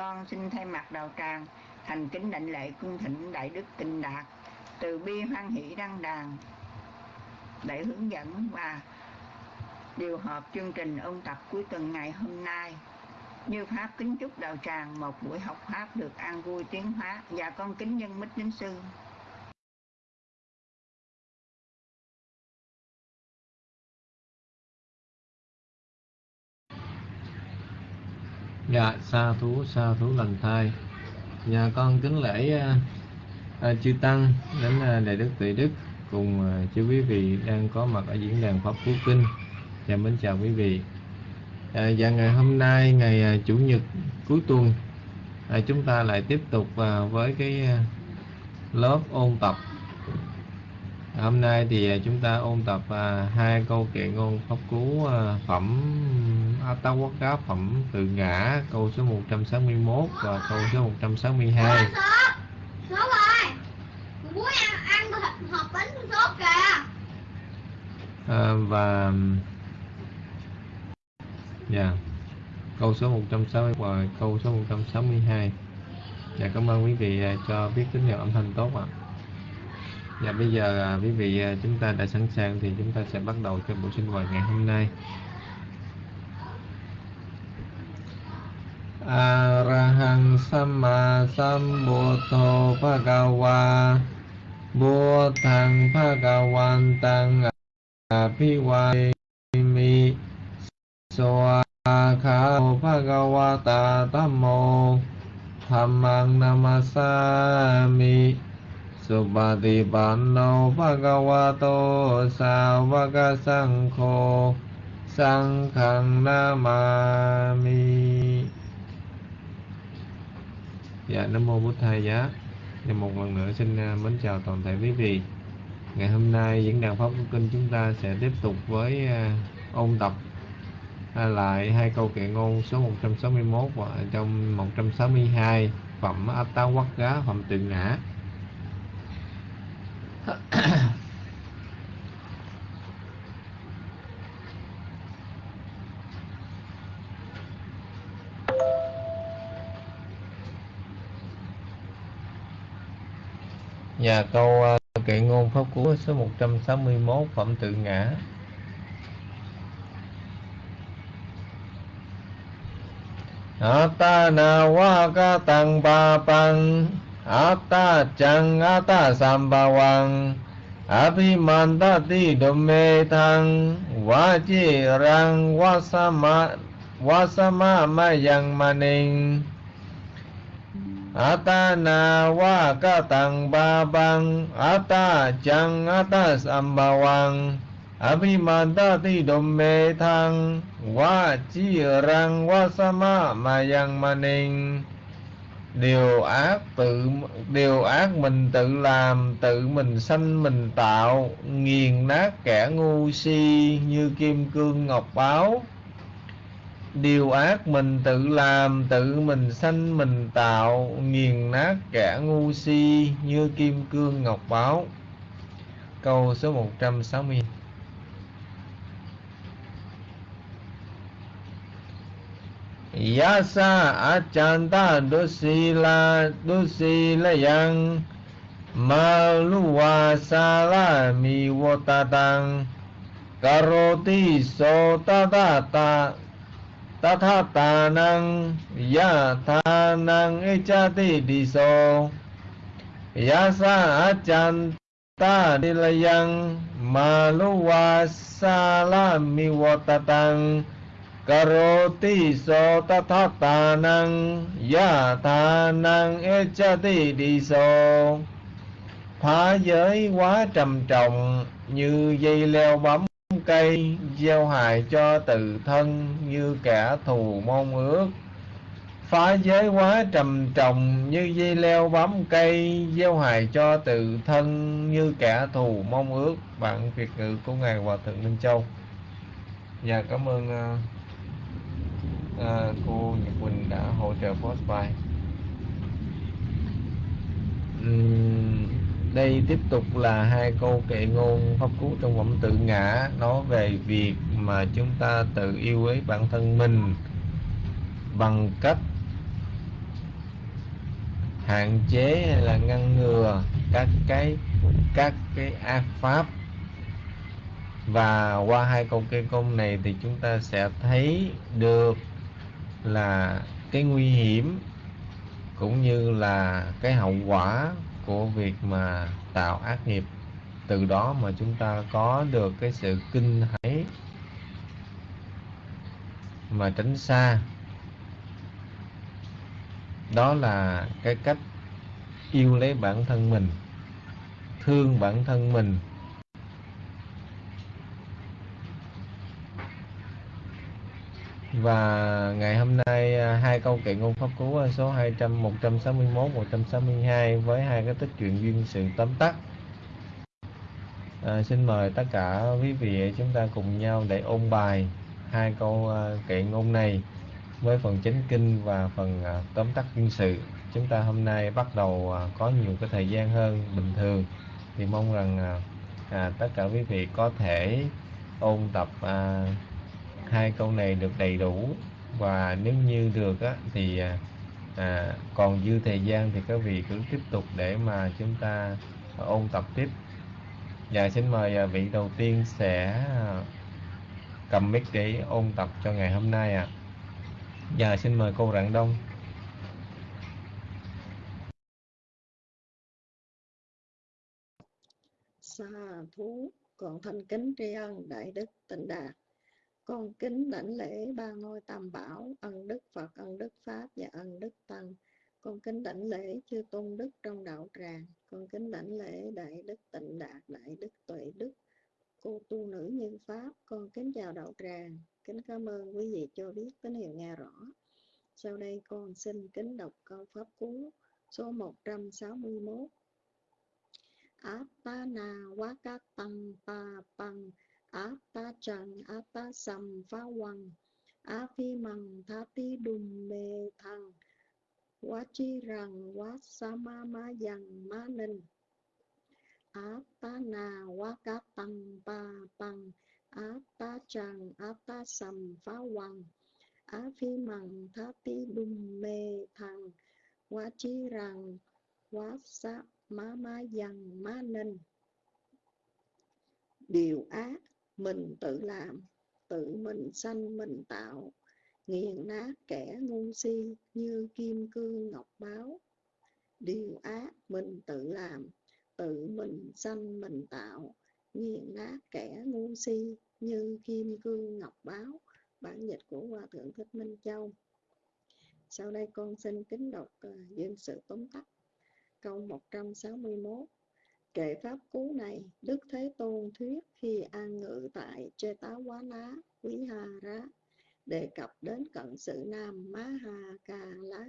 con xin thay mặt đạo tràng thành kính đảnh lễ cung thỉnh đại đức tịnh đạt từ bi hoan hỷ đăng đàn để hướng dẫn và điều hợp chương trình ôn tập cuối tuần ngày hôm nay. Như pháp kính chúc đạo tràng một buổi học pháp được an vui tiến hóa. Và con kính nhân mít nín sư. Dạ, sa thú, sa thú lành thai. Nhà con kính lễ uh, uh, chư Tăng đến uh, Đại Đức Tuệ Đức cùng uh, chư quý vị đang có mặt ở diễn đàn Pháp Phú Kinh. Chào mến chào quý vị. À, Và ngày hôm nay, ngày uh, Chủ nhật cuối tuần uh, Chúng ta lại tiếp tục uh, với cái uh, lớp ôn tập Hôm nay thì chúng ta ôn tập à, hai câu kệ ngôn pháp cú à, phẩm Atawakka phẩm tự ngã câu số 161 và câu số 162. Sốt rồi. Muốn ăn ăn hộp bánh sốt kìa. À, và dạ câu số 160 và câu số 162. Dạ cảm ơn quý vị à, cho biết tín hiệu âm thanh tốt ạ. Dạ bây giờ à, quý vị à, chúng ta đã sẵn sàng thì chúng ta sẽ bắt đầu cho buổi sinh hoạt ngày hôm nay. Arahang Samma Sambuddho Bhagava Buddhang Bhagavantang Abhivami Soakha Bhagavata Dhammo Dhammang Namasami สุปฏิปันโนภะคะวะโต สาวกสังโฆ สังฆังนามามิ Dạ, Nam Mô Bụt Thầy Giá Và một lần nữa xin à, mến chào toàn thể quý vị Ngày hôm nay diễn đàn Pháp Quốc Kinh chúng ta sẽ tiếp tục với uh, ôn tập uh, lại hai câu kệ ngôn số 161 và trong 162 phẩm Attawakka, phẩm tự ngã Nhà dạ, câu uh, kệ ngôn pháp cú số 161 phẩm tự ngã Atta na wa ka tăng ba pang Atta chang atta sambawang Abhi mandati dome tang waji rang wasama wasama ma yang maning atana waka tang babang ata jang atas ambawang Abhi mandati dome tang waji rang wasama ma yang maning điều ác tự, điều ác mình tự làm, tự mình sanh, mình tạo, nghiền nát kẻ ngu si như kim cương ngọc báo điều ác mình tự làm, tự mình sanh, mình tạo, nghiền nát kẻ ngu si như kim cương ngọc báo câu số 160 Yasa achanta dusila dusila yang maluwa sala mi wotatang karoti so tatata tathata nang yatha nang echati diso. Yasa achanta dilayang maluwa sala mi wotatang Karoti so tathata năng Ya tha năng echati đi so Phá giới quá trầm trọng, Như dây leo bấm cây, Gieo hại cho tự thân, Như kẻ thù mong ước. Phá giới quá trầm trọng, Như dây leo bám cây, Gieo hại cho tự thân, Như kẻ thù mong ước. Bạn Việt ngữ của Ngài Hòa Thượng Minh Châu. Dạ cảm ơn à, Ờ, uh, cô Nhật Quỳnh đã hỗ trợ post bài uhm, đây tiếp tục là hai câu kệ ngôn pháp cú trong phẩm tự ngã nói về việc mà chúng ta tự yêu quý bản thân mình bằng cách hạn chế hay là ngăn ngừa các cái các cái ác pháp. Và qua hai câu kê công này thì chúng ta sẽ thấy được là cái nguy hiểm cũng như là cái hậu quả của việc mà tạo ác nghiệp. Từ đó mà chúng ta có được cái sự kinh hãi mà tránh xa. Đó là cái cách yêu lấy bản thân mình, thương bản thân mình và ngày hôm nay à, hai câu kệ ngôn pháp cú à, số 200 161 162 với hai cái tích truyện duyên sự tóm tắt. À, xin mời tất cả quý vị chúng ta cùng nhau để ôn bài hai câu à, kệ ngôn này với phần chánh kinh và phần tóm tắt duyên sự. Chúng ta hôm nay bắt đầu có nhiều cái thời gian hơn bình thường. Thì mong rằng à, tất cả quý vị có thể ôn tập à, hai câu này được đầy đủ. Và nếu như được á, thì à, à, còn dư thời gian thì các vị cứ tiếp tục để mà chúng ta ôn tập tiếp. Và xin mời à, vị đầu tiên sẽ à, cầm mic để ôn tập cho ngày hôm nay ạ. À. Dạ xin mời cô Rạng Đông. Xa thú còn thanh kính tri ân đại đức tịnh đạt con kính đảnh lễ ba ngôi tam bảo, ân đức phật, ân đức pháp và ân đức tăng. Con kính đảnh lễ chư tôn đức trong đạo tràng. Con kính đảnh lễ đại đức tịnh đạt, đại đức tuệ đức, cô tu nữ như pháp. Con kính chào đạo tràng. Kính cảm ơn quý vị cho biết tín hiệu nghe rõ. Sau đây con xin kính đọc câu pháp cú, số 161 Atana Wakatang Pa Pang Ata Trần ta Sầm Phá Hoàng Á Phi Mằng Tha Ti Đùm Mê Thằng Quá Chi Rằng Quá Sa Ma Ma Dằng Ma Ninh Atana tăng Pa Pang Ata Trần ta Sầm Phá Hoàng Á Phi Mằng Tha Ti Đùm Mê Thằng Quá Chi Rằng Quá Sa má má dằng má ninh điều ác mình tự làm tự mình sanh mình tạo. Nghiền nát kẻ ngu si như kim cương ngọc báo. Điều ác mình tự làm tự mình sanh mình tạo. Nghiền nát kẻ ngu si như kim cương ngọc báo. Bản dịch của hòa thượng thích minh châu. Sau đây con xin kính đọc à, uh, dân sự tóm tắt. Câu 161 Kệ pháp cú này, Đức Thế Tôn thuyết khi an ngự tại Chê táo Quá Ná, Quý Hà Rá, đề cập đến cận sự nam Má Hà Ca Lá.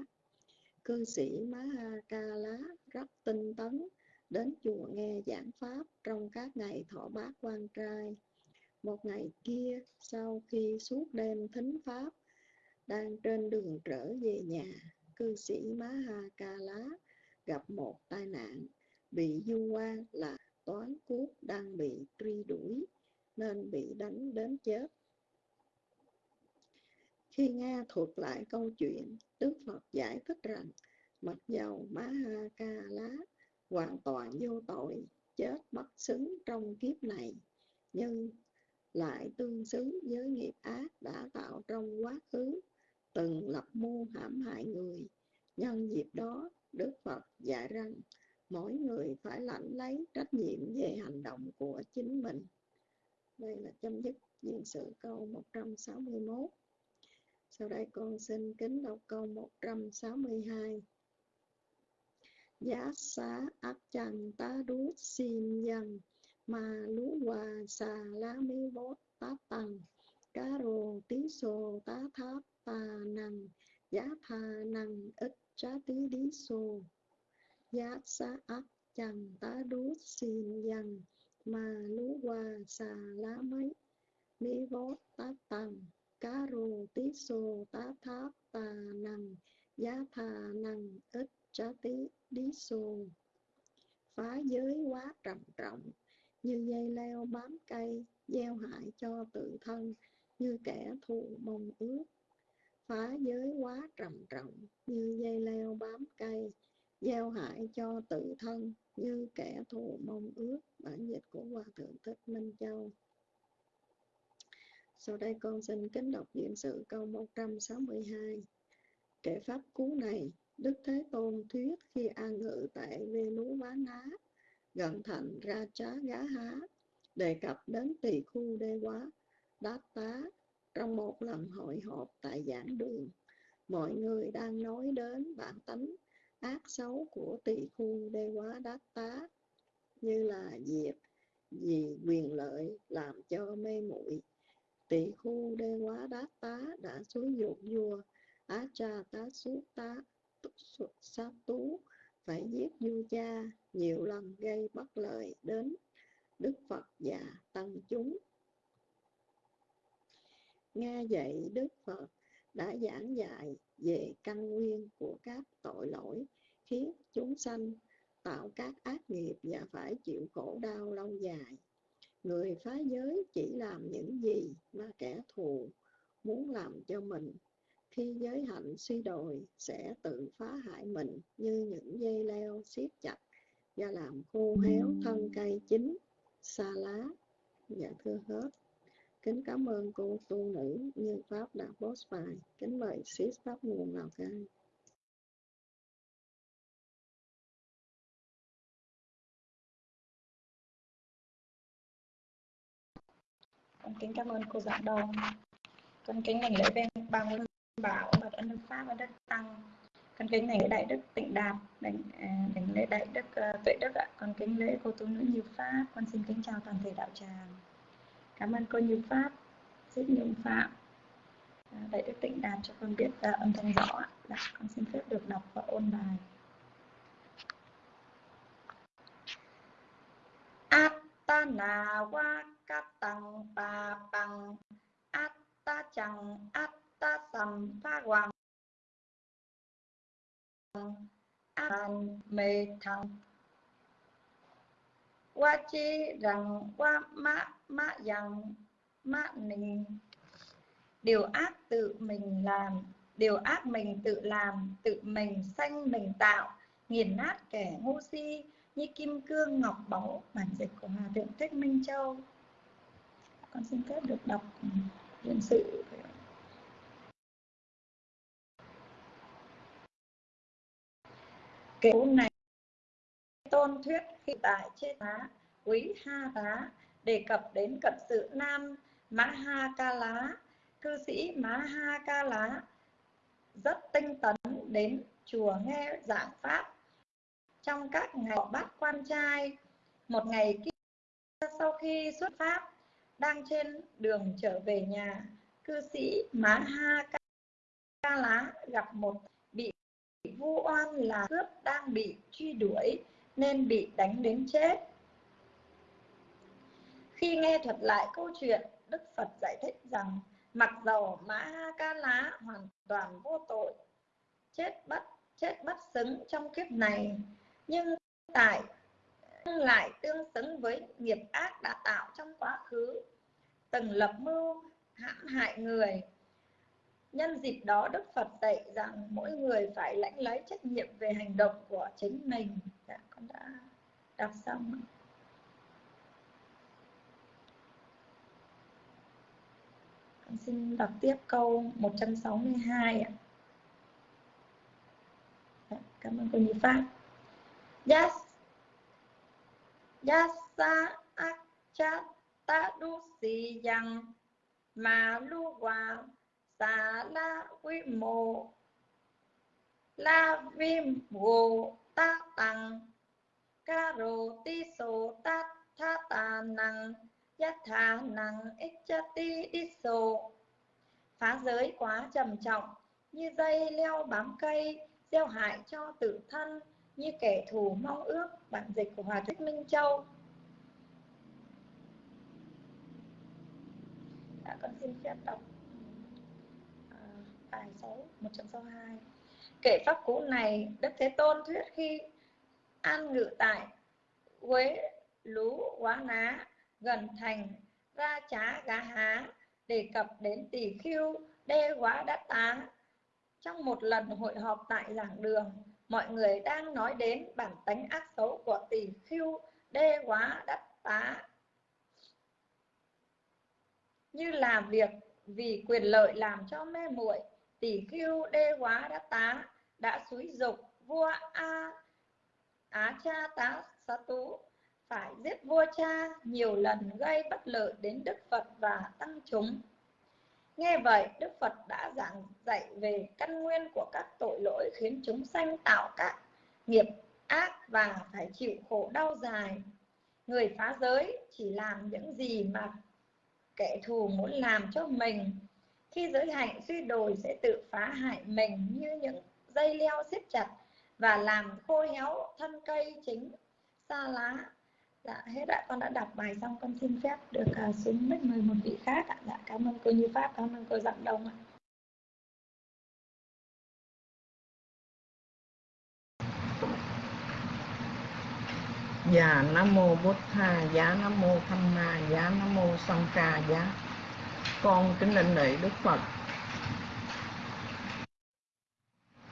Cư sĩ Má Hà Ca Lá rất tinh tấn, đến chùa nghe giảng pháp trong các ngày thọ bát quan trai. Một ngày kia, sau khi suốt đêm thính pháp, đang trên đường trở về nhà, cư sĩ Má Hà Ca Lá gặp một tai nạn, bị du quan là toán cút đang bị truy đuổi nên bị đánh đến chết. Khi nghe thuật lại câu chuyện, Đức Phật giải thích rằng mặc dầu Má Ha Ca Lá hoàn toàn vô tội, chết bất xứng trong kiếp này, nhưng lại tương xứng với nghiệp ác đã tạo trong quá khứ, từng lập mưu hãm hại người. Nhân dịp đó, Đức Phật dạy rằng mỗi người phải lãnh lấy trách nhiệm về hành động của chính mình. Đây là chấm dứt diện sự câu 161. Sau đây con xin kính đọc câu 162. Giá xá ác chẳng ta đút xin dần, mà lú hòa xà lá mi bốt tá tăng cá rồ tí sô tá tháp tà năng giá thà năng ít trá tí đi sô giá xá ác chẳng tá đú xin dần mà lú hòa xà lá mấy. Ni vó tá tăng cá rồ tí sô tá tháp tà nằng, giá thà nằng, ít trá tí đi sô phá giới quá trầm trọng, như dây leo bám cây, gieo hại cho tự thân, như kẻ thù mong ước. Phá giới quá trầm trọng, như dây leo bám cây gieo hại cho tự thân như kẻ thù mong ước, bản dịch của hòa thượng thích minh châu. Sau đây con xin kính đọc diễn sự câu 162 kệ pháp cú này, đức thế tôn thuyết khi an ngự tại vê lú vá ná, gần thành ra trá gá há, đề cập đến tỳ khu đê quá đát tá. Trong một lần hội họp tại giảng đường, mọi người đang nói đến bản tánh ác xấu của tỳ khu đê quá đát tá, như là diệt vì quyền lợi làm cho mê muội. Tỳ khu đê quá đát tá đã xúi dục vua á cha tá suốt tá sát tú phải giết vua cha nhiều lần gây bất lợi đến đức phật và tăng chúng. Nghe vậy, đức phật đã giảng dạy về căn nguyên của các tội lỗi khiến chúng sanh tạo các ác nghiệp và phải chịu khổ đau lâu dài. Người phá giới chỉ làm những gì mà kẻ thù muốn làm cho mình. Khi giới hạnh suy đồi sẽ tự phá hại mình như những dây leo siết chặt và làm khô héo thân cây chín xa lá dạ thưa hết kính cảm ơn cô tu nữ như pháp đã post bài. Kính mời sis pháp nguồn lào cai con kính cảm ơn cô giảng đầu con kính đảnh lễ bên ba ngôi bảo bậc ân đức pháp và đức tăng. Con kính đảnh lễ đại đức tịnh đạt đảnh đảnh à, lễ đại đức ờ, tuệ đức ạ. Con kính lễ cô tu nữ như pháp. Con xin kính chào toàn thể đạo tràng cảm ơn cô như pháp. Rất nhung phạm à, đại đức tịnh đạt cho con biết uh, âm thanh rõ ạ. Dạ, con xin phép được đọc và ôn bài. Atana wa katang pa pang Atta chang Atta sam pha hoàng an mê thăng qua chi rằng qua mã mạ rằng mạ mình điều ác tự mình làm, điều ác mình tự làm, tự mình sanh, mình tạo. Nghiền nát kẻ ngu si, như kim cương ngọc báu, bản dịch của hòa thượng thích minh châu. Con xin phép được đọc nhân sự. Kể này tôn thuyết khi tại trên tá quý ha tá đề cập đến cận sự nam mã ha ca lá cư sĩ mã ha ca lá rất tinh tấn đến chùa nghe giảng pháp. Trong các ngày bắt quan trai, một ngày kia sau khi xuất pháp, đang trên đường trở về nhà, cư sĩ má ha ca lá gặp một bị vu oan là cướp đang bị truy đuổi nên bị đánh đến chết khi nghe thuật lại câu chuyện đức phật giải thích rằng mặc dầu mã ha ca lá hoàn toàn vô tội chết bất chết bất xứng trong kiếp này nhưng tại lại tương xứng với nghiệp ác đã tạo trong quá khứ từng lập mưu hãm hại người. Nhân dịp đó đức phật dạy rằng mỗi người phải lãnh lấy trách nhiệm về hành động của chính mình. Dạ, con đã đọc xong xin đọc tiếp câu 162 ạ. Dạ, cảm ơn cô Nhi Pháp Yes Yasa akchata dusi yang ma lu wa sa la vi mô la vi vô ta tăng ca rô ti sô ta tha ta năng yát tha năng ích cha ti đi sô phá giới quá trầm trọng, như dây leo bám cây, gieo hại cho tự thân, như kẻ thù mong ước, bản dịch của hòa thích minh châu. Đã con xin phép đọc ờ, bài số 162 kể pháp cũ này, đức thế tôn thuyết khi an ngự tại quế lú quá ná gần thành, ra trá gá há, đề cập đến tỷ khưu, đê quá đắt tá. Trong một lần hội họp tại giảng đường, mọi người đang nói đến bản tánh ác xấu của tỷ khưu, đê quá đát tá. Như làm việc vì quyền lợi làm cho mê muội tỷ khưu, đê quá đắc tá đã xúi dục vua a, á cha tá xá tú phải giết vua cha nhiều lần gây bất lợi đến đức phật và tăng chúng. Nghe vậy, đức phật đã giảng dạy về căn nguyên của các tội lỗi khiến chúng sanh tạo các nghiệp ác và phải chịu khổ đau dài. Người phá giới chỉ làm những gì mà kẻ thù muốn làm cho mình. Khi giới hạnh suy đồi sẽ tự phá hại mình như những dây leo siết chặt và làm khô héo thân cây chính, xa lá dạ hết ạ. Con đã đọc bài xong con xin phép được uh, xuống mic mời một vị khác ạ. Dạ cảm ơn cô như pháp cảm ơn cô dặn đông ạ. Dạ Nam mô Bụt Tha, dạ Nam mô Tham Ma, dạ Nam mô Sanh Ca, dạ Con kính lệnh lễ Đức Phật.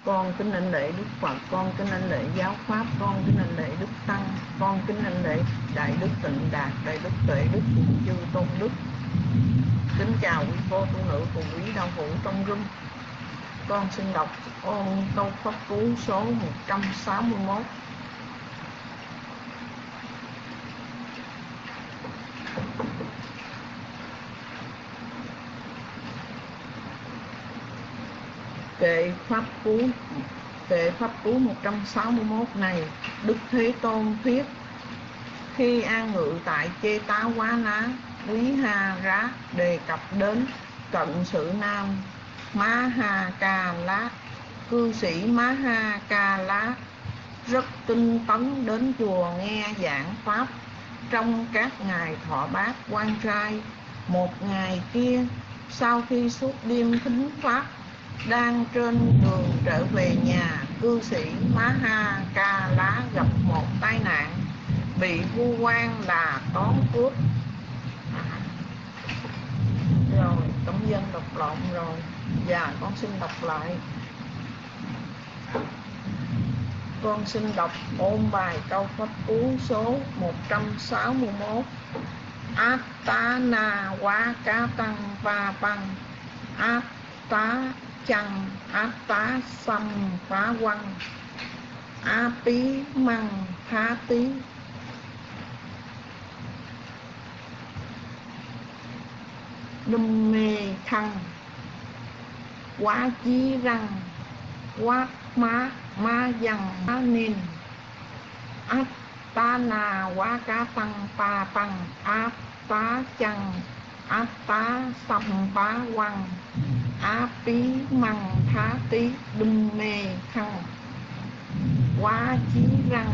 Con kính anh lễ Đức Phật, con kính anh lễ giáo pháp, con kính anh lễ Đức Tăng, con kính anh lễ Đại Đức Tịnh Đạt, Đại Đức Tuệ Đức cùng chư tôn đức. Kính chào quý cô tu nữ cùng quý đạo hữu trong rung. Con xin đọc ôn câu pháp cú số 161 kệ pháp cú. Kệ pháp cú 161 này, Đức Thế Tôn thuyết, khi an ngự tại chê tá quá ná quý ha rá đề cập đến cận sự nam má ha ca lá. Cư sĩ má ha ca lá rất tinh tấn đến chùa nghe giảng pháp. Trong các ngày thọ bát quan trai, một ngày kia, sau khi suốt đêm thính pháp đang trên đường trở về nhà, cư sĩ Maha Ca Lá gặp một tai nạn bị vu quan là tón cướp. Rồi, công dân đọc lộn rồi. Dạ con xin đọc lại. Con xin đọc ôn bài câu pháp cú số 161 Atana wa ca tăng pa băng Atá chăng? Á tá xăm phá quăng á tí măng phá tí đâm mê thăng quá chí răng. Quá má má dằng má nên áp tá nà quá cá tăng, pa tăng. Áp tá chăng? Áp tá xăm phá quăng a tí măng thá tí đâm mê khăn quá chí răng,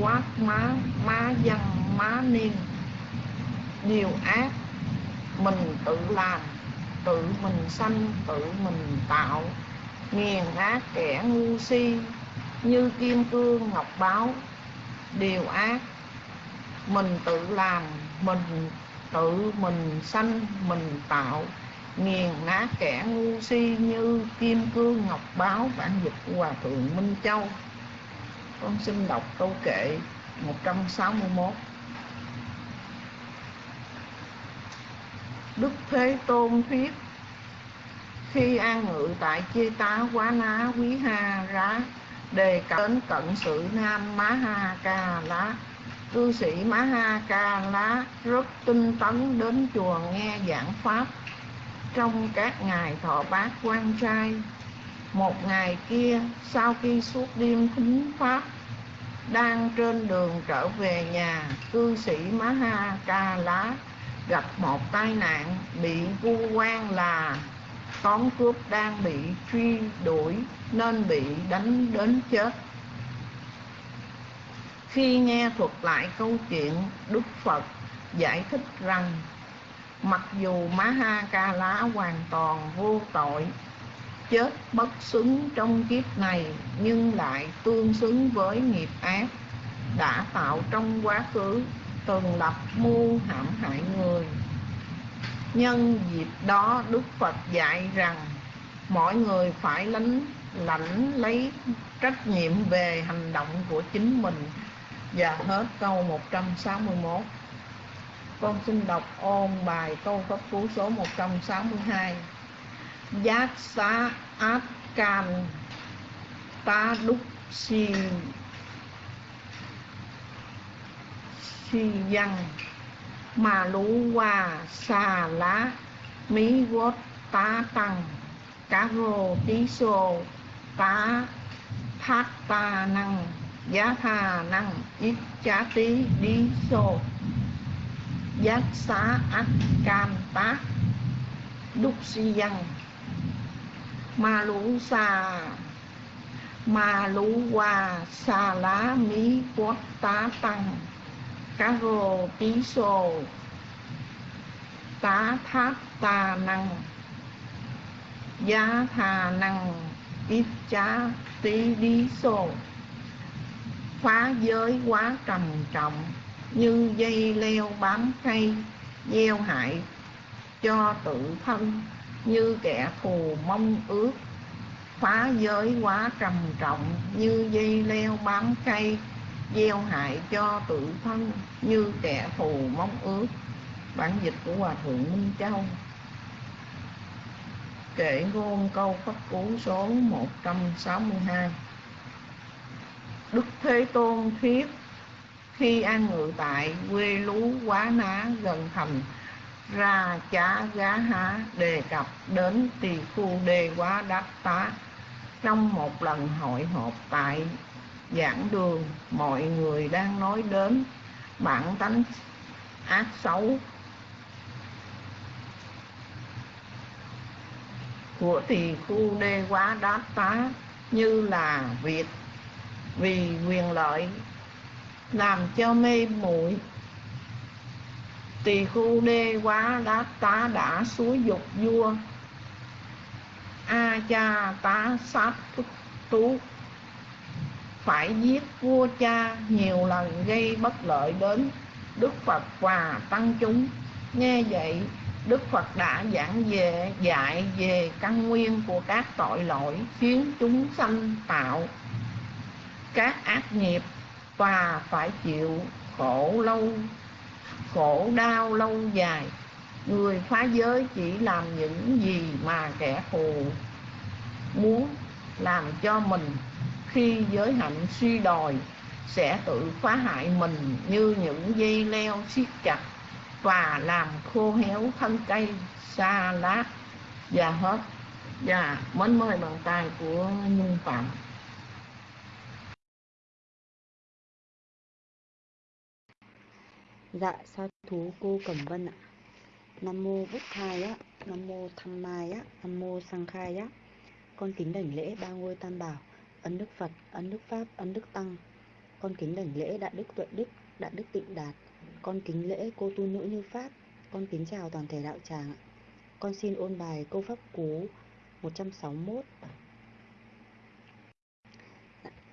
quát má má dằn má niên, điều ác mình tự làm, tự mình sanh, tự mình tạo, nghiền ác kẻ ngu si, như kim cương ngọc báo, điều ác mình tự làm, mình tự mình sanh, mình tạo nghiền nát kẻ ngu si như kim cương ngọc báo bản dịch hòa thượng minh châu. Con xin đọc câu kệ 161 Đức Thế Tôn thuyết, Khi an ngự tại chê tá quá ná quý ha rá, Đề cập đến cận sự nam má ha ca lá. Cư sĩ má ha ca lá rất tinh tấn đến chùa nghe giảng pháp trong các ngày thọ bát quan trai. Một ngày kia, sau khi suốt đêm thính pháp, đang trên đường trở về nhà, cư sĩ maha ha ca lá gặp một tai nạn bị vu quan là tón cướp đang bị truy đuổi nên bị đánh đến chết. Khi nghe thuật lại câu chuyện, đức phật giải thích rằng mặc dù má ha ca lá hoàn toàn vô tội, chết bất xứng trong kiếp này, nhưng lại tương xứng với nghiệp ác, đã tạo trong quá khứ từng lập mưu hãm hại người. Nhân dịp đó, đức phật dạy rằng, mọi người phải lãnh lãnh lấy trách nhiệm về hành động của chính mình. Và hết câu 161 con xin đọc ôn bài câu pháp cú số 162 giác xá át can ta đúc si si văn. Mà lũ hoa xà lá, mí vót tá tăng. Cá rô tí xô, tá thác ta năng. Giá tha năng, ít chá tí đi xô giác xá ác cam tá đúc si văn ma lũ xa ma lũ hoa xa lá mí quốc tá tăng cá rô tí sô tá tháp tà năng giá thà năng ít chá tí đi sô phá giới quá trầm trọng như dây leo bám cây, gieo hại cho tự thân, như kẻ thù mong ước, phá giới quá trầm trọng, như dây leo bám cây, gieo hại cho tự thân, như kẻ thù mong ước. Bản dịch của hòa thượng minh châu. Kể ngôn câu pháp cú số 162 Đức Thế Tôn thuyết khi an ngự tại quê lú quá ná gần thành, ra chá gá há đề cập đến tỳ khu đề quá đắc tá. Trong một lần hội họp tại giảng đường, mọi người đang nói đến bản tánh ác xấu của tỳ khu đê quá đát tá, như là việc vì quyền lợi làm cho mê muội. Tỳ khu đê quá đá tá đã suối dục vua. A cha tá sát tú. Phải giết vua cha nhiều lần gây bất lợi đến đức phật và tăng chúng. Nghe vậy, đức phật đã giảng về, dạy về căn nguyên của các tội lỗi khiến chúng sanh tạo các ác nghiệp và phải chịu khổ lâu, khổ đau lâu dài. Người phá giới chỉ làm những gì mà kẻ thù muốn làm cho mình. Khi giới hạnh suy đồi, sẽ tự phá hại mình như những dây leo siết chặt và làm khô héo thân cây xa lá và hết. Và mến mời bàn tay của nhân phạm. Dạ sa thú cô Cẩm Vân ạ. Nam mô Bụt Thai á Nam mô Tham Mai á Nam mô Sang Khai á. Con kính đảnh lễ ba ngôi tam bảo Ấn Đức Phật, Ấn Đức Pháp, Ấn Đức Tăng. Con kính đảnh lễ Đại Đức Tuệ Đức, Đại Đức Tịnh Đạt. Con kính lễ cô tu nữ như Pháp. Con kính chào toàn thể đạo tràng ạ. Con xin ôn bài câu pháp cú 161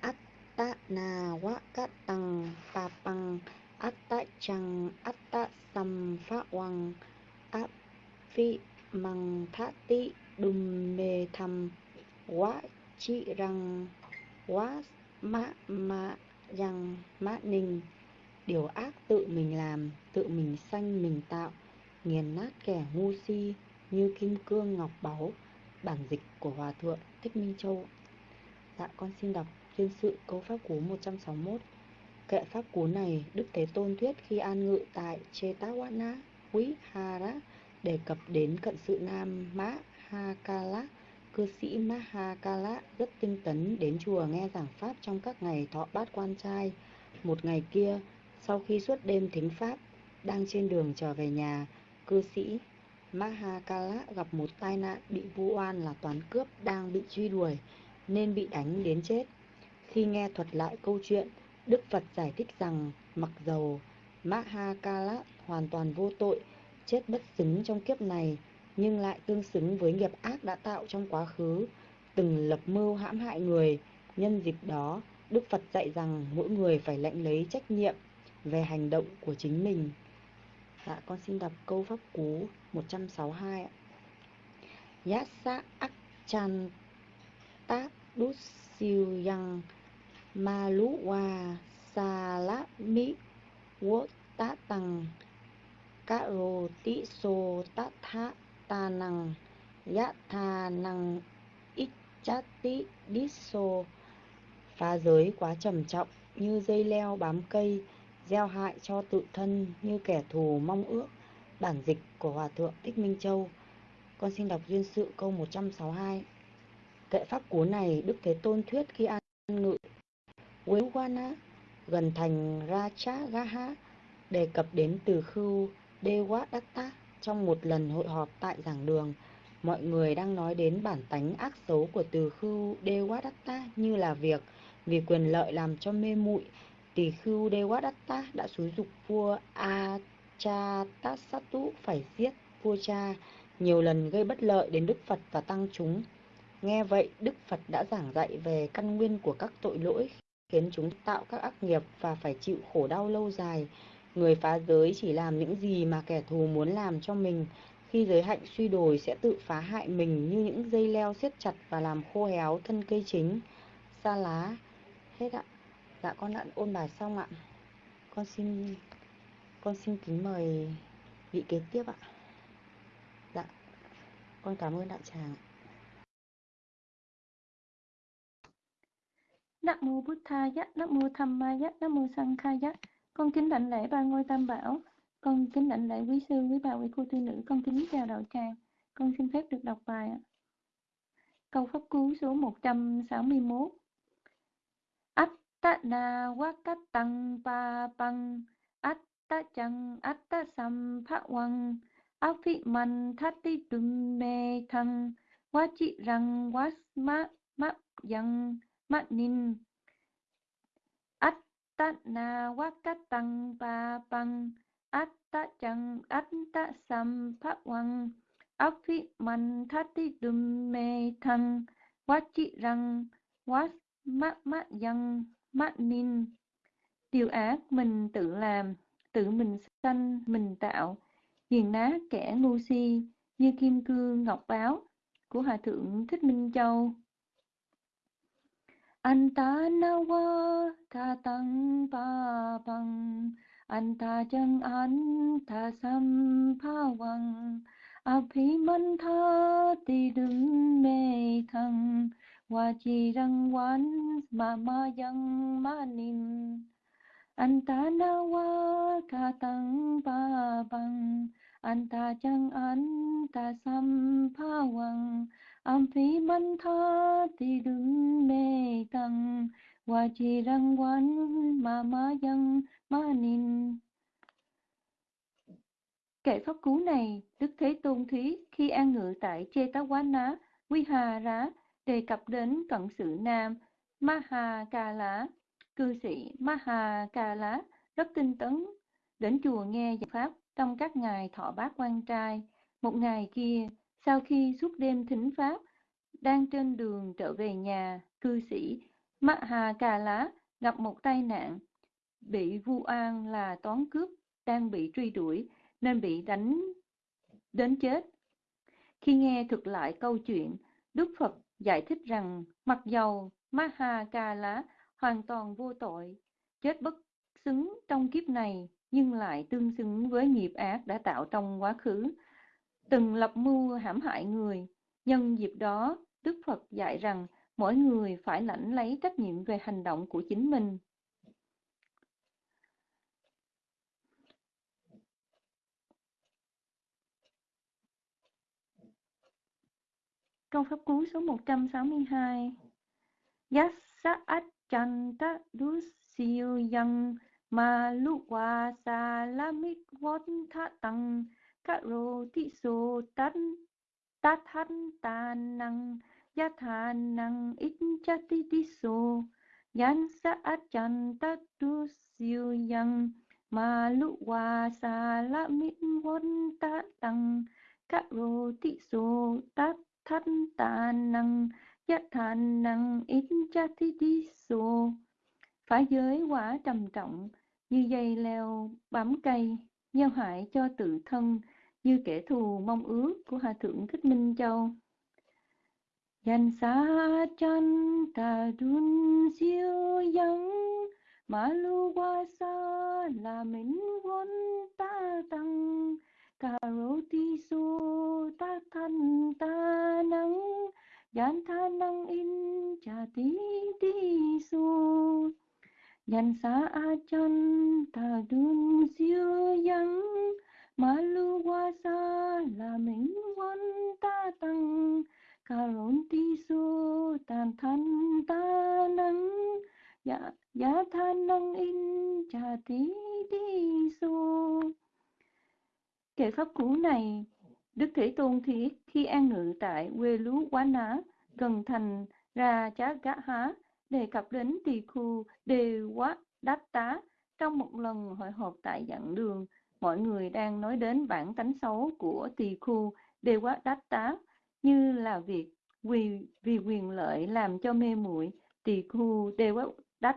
Atta na wa katang papang atta chang atta sam phá hoàng áp phi măng thá ti đùm mê thầm. Quá chi răng, quá mã mã răng, mã ninh. Điều ác tự mình làm, tự mình sanh, mình tạo. Nghiền nát kẻ ngu si, như kim cương ngọc báu. Bản dịch của hòa thượng thích minh châu. Dạ con xin đọc chuyên sự câu pháp cú 161 Kệ pháp cú này, Đức Thế Tôn thuyết khi an ngự tại Chetawana, Quý Hara, đề cập đến cận sự nam Mã Hakala. Cư sĩ Mahakala rất tinh tấn đến chùa nghe giảng pháp trong các ngày thọ bát quan trai. Một ngày kia, sau khi suốt đêm thính pháp, đang trên đường trở về nhà, cư sĩ Mahakala gặp một tai nạn bị vu oan là toán cướp đang bị truy đuổi nên bị đánh đến chết. Khi nghe thuật lại câu chuyện, Đức Phật giải thích rằng mặc dầu Mahakala hoàn toàn vô tội, chết bất xứng trong kiếp này, nhưng lại tương xứng với nghiệp ác đã tạo trong quá khứ, từng lập mưu hãm hại người. Nhân dịp đó, Đức Phật dạy rằng mỗi người phải lãnh lấy trách nhiệm về hành động của chính mình. Dạ, con xin đọc câu pháp cú 162 ạ. Yasa Akchan ta siêu yang Maluwa Salami wa sa la mi sô thá ít chát đít sô phá giới quá trầm trọng như dây leo bám cây, gieo hại cho tự thân như kẻ thù mong ước. Bản dịch của hòa thượng thích minh châu. Con xin đọc duyên sự câu 162 kệ pháp cú này đức thế tôn thuyết khi an ngự Wewana gần thành Rachagaha đề cập đến từ khưu Dewadatta trong một lần hội họp tại giảng đường mọi người đang nói đến bản tánh ác xấu của từ khưu Dewadatta như là việc vì quyền lợi làm cho mê muội. Tỳ khưu Dewadatta đã xúi dục vua Achatasattu phải giết vua cha nhiều lần gây bất lợi đến Đức Phật và tăng chúng. Nghe vậy, Đức Phật đã giảng dạy về căn nguyên của các tội lỗi khiến chúng tạo các ác nghiệp và phải chịu khổ đau lâu dài. Người phá giới chỉ làm những gì mà kẻ thù muốn làm cho mình. Khi giới hạnh suy đồi sẽ tự phá hại mình như những dây leo siết chặt và làm khô héo thân cây chính. Sa lá. Hết ạ. Dạ con đã ôn bài xong ạ. Con xin con xin kính mời vị kế tiếp ạ. Dạ. Con cảm ơn đại tràng. Nam mô Bụt giác Nam mô Tham Ma giác Nam mô Sang giác. Con kính đảnh lễ ba ngôi tam bảo. Con kính đảnh lễ quý sư, quý bà, quý cô tu nữ. Con kính chào đạo tràng. Con xin phép được đọc bài ạ. Câu pháp cú số 161. Atta na wakatang pa pang atta chang atta sam pha wang afi man thati tum me thang wachi rang wasma ma yang ma nin atta na wakatang pa pang atta chang atta sam pha wang phi man thát ti đùm me thăng wachi rang mắt mắt yang ma nin điều ác mình tự làm, tự mình sanh, mình tạo. Hiền ná kẻ ngu si, như kim cương ngọc báo của hòa thượng thích minh châu anta nawa tha tăng pa bằng anta chân anta sam pa wang abhimantha ti đừng mê thăng wa chi răng quán ma ma yang ma nin anta nawa ca tăng ba bằng anta chăng anta sam pa wang am phi man tha ti đừng mê tăng và chỉ răng quán mà ma dân ma nin Kệ pháp cú này, Đức Thế Tôn Thúy khi an ngự tại Chê Tá Ná, Quy Hà Rá, đề cập đến cận sự nam Maha Ca Lá, cư sĩ Maha Ca Lá rất tinh tấn đến chùa nghe giảng pháp trong các ngày thọ bát quan trai. Một ngày kia, sau khi suốt đêm thính pháp, đang trên đường trở về nhà, cư sĩ Maha Cà Lá gặp một tai nạn, bị vu oan là toán cướp đang bị truy đuổi nên bị đánh đến chết. Khi nghe thực lại câu chuyện, Đức Phật giải thích rằng mặc dầu Mahakala hoàn toàn vô tội, chết bất xứng trong kiếp này nhưng lại tương xứng với nghiệp ác đã tạo trong quá khứ, từng lập mưu hãm hại người. Nhân dịp đó, Đức Phật dạy rằng mỗi người phải lãnh lấy trách nhiệm về hành động của chính mình. Câu pháp cú số 162 Yassa achanta Dusiyu yang ma luwa Vontha lamik vot rô tăng karo tát tát tan tà năng ya thà năng ít cha ti ti so yan sa achanta dusiyo yang ma luwa sa lamik vot ta tăng karo ti so ta thân ta năng giác thành năng ít cha thi đi sô phá giới quả trầm trọng, như dây leo bám cây, gieo hại cho tự thân như kẻ thù mong ước của hòa thượng thích minh châu. Danh sa chân ta đun siêu yang ma lu qua sa la min won ta tăng karoti su ta thân ta nắng yan tha năng in cha tí tí su. Yan sa a chân ta đun siêu yang ma lu wa sa la min wan ta tăng Karonti su tan than ta năng ya dạ, ya dạ than năng in cha ti ti su Kệ pháp cũ này, Đức Thế Tôn thiết khi an ngự tại quê lú Quá Ná gần thành Ra Chá gã Há đề cập đến tỳ khu Đề Quá Đát Tá trong một lần hội họp tại dặn đường mọi người đang nói đến bản tánh xấu của tỳ khu Đề Quá Đát Tá như là việc vì vì quyền lợi làm cho mê muội, tỳ khu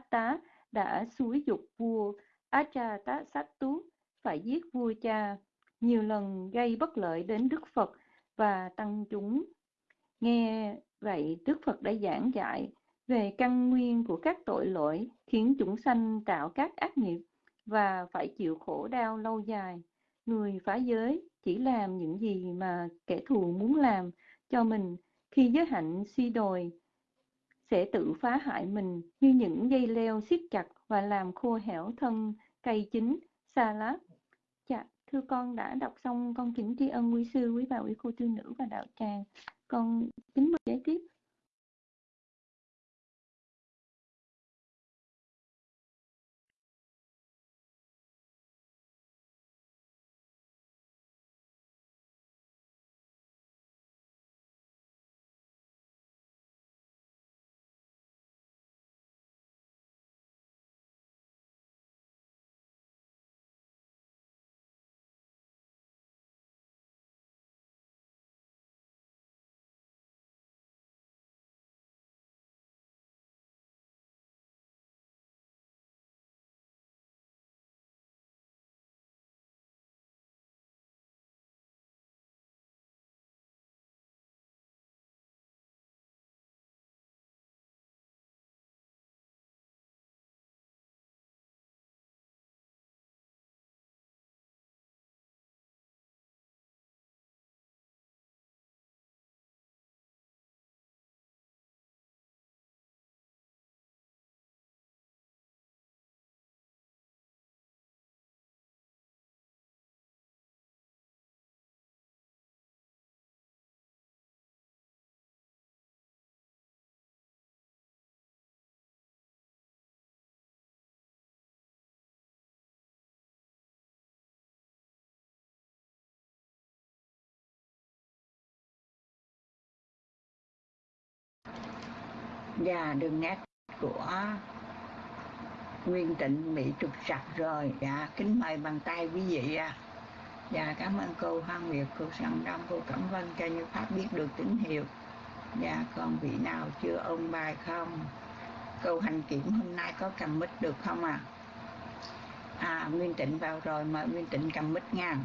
tá đã xúi dục vua Ajatasattu phải giết vua cha nhiều lần gây bất lợi đến Đức Phật và tăng chúng. Nghe vậy, Đức Phật đã giảng dạy về căn nguyên của các tội lỗi khiến chúng sanh tạo các ác nghiệp và phải chịu khổ đau lâu dài. Người phá giới chỉ làm những gì mà kẻ thù muốn làm cho mình. Khi giới hạnh suy đồi, sẽ tự phá hại mình như những dây leo siết chặt và làm khô hẻo thân cây chính xa lá dạ thưa con đã đọc xong con kính tri ân quý sư, quý bà, quý cô tư nữ và đạo tràng. Con kính mời kế tiếp. Dạ đường nét của Nguyên Tịnh bị trục sặc rồi. Dạ kính mời bằng tay quý vị à. Dạ cảm ơn cô Hoa Nguyệt, cô Săn Đông, cô Cẩm Vân cho như Pháp biết được tín hiệu. Dạ còn vị nào chưa ôn bài không? Câu hành kiểm hôm nay có cầm mít được không à À Nguyên Tịnh vào rồi mời Nguyên Tịnh cầm mít nha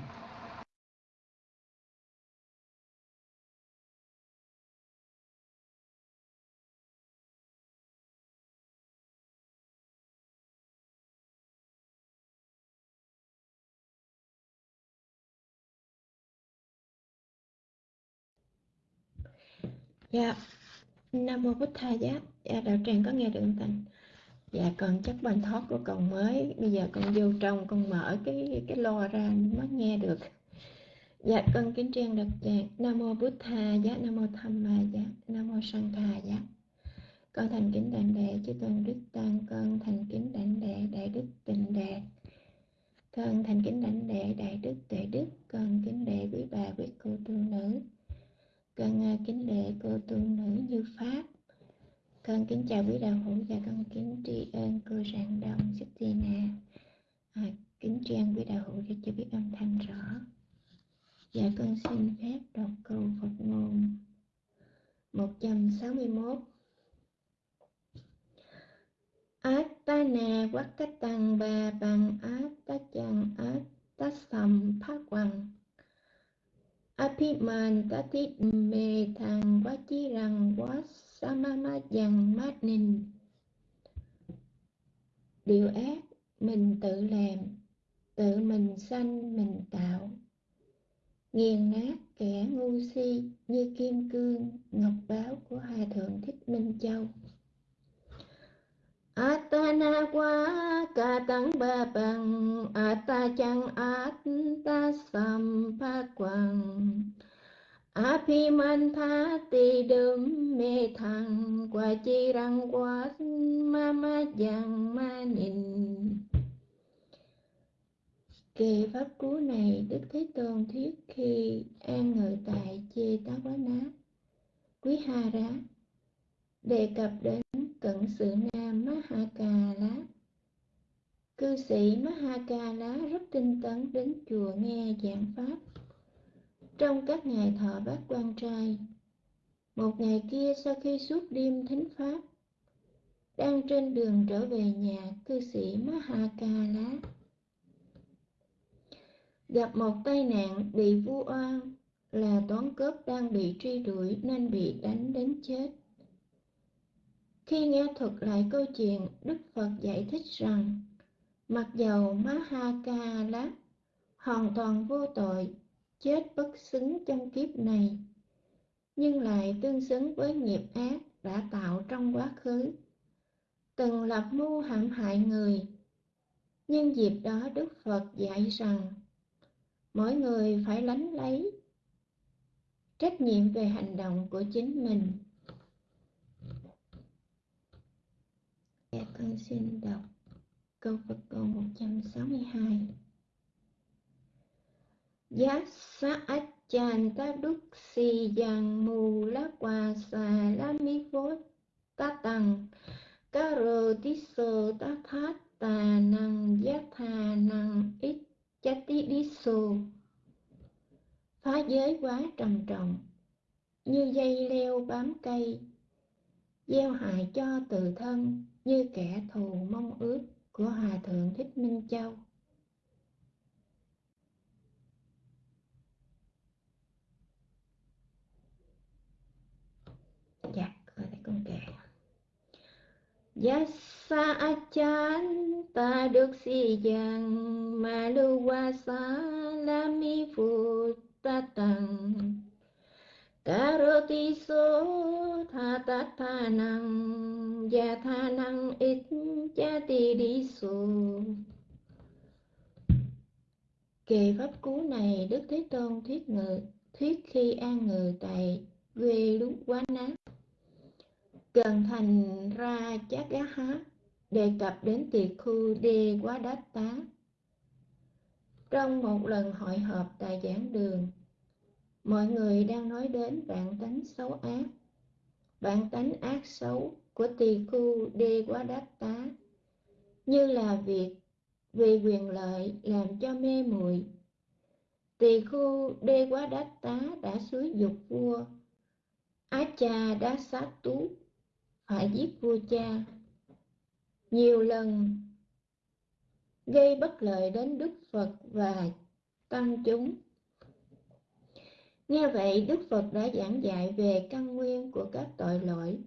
Dạ, Nam Mô Bích Tha Giá, dạ, đạo tràng có nghe được không Thành? Dạ, con chắc bài thoát của con mới, bây giờ con vô trong, con mở cái cái lo ra mới nghe được. Dạ, con kính trang đặc tràng, Nam Mô Bích Tha Giá, Nam Mô Tham Ma Giá, Nam Mô Sang Tha Giá. Con thành kính đảnh đệ chư tôn đức tăng, con thành kính đảnh đệ đại đức tịnh đệ. Con thành kính đảnh đệ đại đức tuệ đức, con kính đệ quý bà quý cô tu nữ con à, kính lễ cô tu nữ như pháp. Con kính chào quý đạo hữu và con kính tri ân cô rạng đồng Justina à, kính tri ân quý đạo hữu để cho biết âm thanh rõ. Và con xin phép đọc câu Phật ngôn 161 cách tăng Ba Bằng át ta chẳng át ta sầm phát Quang Aphiman Tatit Mê Thằng Quá Chi Rằng Quá Samama Dằng Mát Ninh. Điều ác, mình tự làm, Tự mình sanh, mình tạo. Nghiền nát kẻ ngu si Như kim cương, ngọc báo của Hòa Thượng Thích Minh Châu. Atana quá ca tăng ba bằng, Ata chăng Atta sam pa quang Apimantha ti đơm mê thăng Quả chi răng quá ma ma giang ma nhìn. Kề pháp cú này Đức Thế Tôn thuyết khi an ngự tại Chê Tá Quá Ná. Quý Ha Rá, đề cập đến cận sự nam Mahakala. Cư sĩ Mahakala rất tinh tấn đến chùa nghe giảng pháp. Trong các ngày thọ bát quan trai, một ngày kia sau khi suốt đêm thính pháp, đang trên đường trở về nhà cư sĩ Mahakala gặp một tai nạn bị vu oan là toán cướp đang bị truy đuổi nên bị đánh đến chết. Khi nghe thuật lại câu chuyện, Đức Phật giải thích rằng, mặc dầu Mahakala hoàn toàn vô tội, chết bất xứng trong kiếp này, nhưng lại tương xứng với nghiệp ác đã tạo trong quá khứ. Từng lập mưu hãm hại người, nhưng dịp đó Đức Phật dạy rằng, mỗi người phải lánh lấy trách nhiệm về hành động của chính mình Dạ con xin đọc câu Phật câu 162 Giác sát ách chan ta đúc si dàng mù lá quà xà lá mi vốt ta tầng ca rô tí sơ ta thát tà năng giác thà năng ít chát tí đi sô phá giới quá trầm trọng, như dây leo bám cây, gieo hại cho tự thân như kẻ thù mong ước của Hòa Thượng Thích Minh Châu. Dạ, coi thấy con kể. Yasa achan ta được si dần mà lu qua sa la mi phu ta tầng Karoti so tha tat tha năng Gia tha năng ít cha ti đi so Kề pháp cú này Đức Thế Tôn thuyết ngự, Thuyết khi an ngự tại Quê lúc quá nát cần thành ra chát gá hát Đề cập đến tiệc khu đê quá đát tá. Trong một lần hội họp tại giảng đường mọi người đang nói đến vạn tánh xấu ác. Vạn tánh ác xấu của tỳ khu đê quá đát tá như là việc vì quyền lợi làm cho mê muội. Tỳ khu đê quá đát tá đã xúi dục vua. Á cha đã sát tú, phải giết vua cha. Nhiều lần gây bất lợi đến đức phật và tăng chúng. Nghe vậy, Đức Phật đã giảng dạy về căn nguyên của các tội lỗi,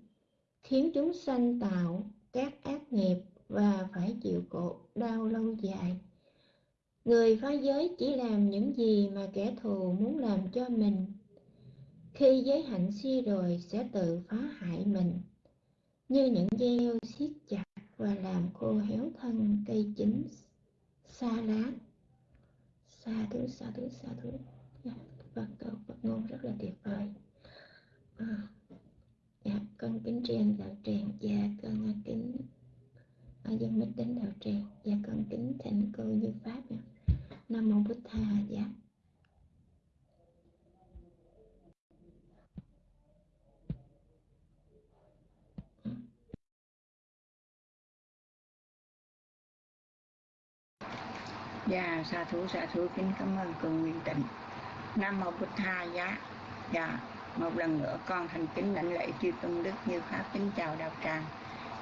khiến chúng sanh tạo các ác nghiệp và phải chịu khổ đau lâu dài. Người phá giới chỉ làm những gì mà kẻ thù muốn làm cho mình. Khi giới hạnh suy rồi sẽ tự phá hại mình, như những dây leo siết chặt và làm khô héo thân cây chín xa lá. Xa thứ, xa thứ, xa thứ. Yeah. Vâng, Phật câu Phật ngôn rất là tuyệt vời à, dạ con kính truyền đạo tràng và con à, kính à, dân mít đến đạo tràng và con kính thỉnh cô như pháp nha. nam mô bích tha dạ Dạ, xa thú, xa thú, kính cảm ơn cô Nguyên Tịnh. Nam Mô Bụt Tha Giá. Dạ một lần nữa con thành kính lãnh lễ chư tôn đức như pháp kính chào đạo tràng.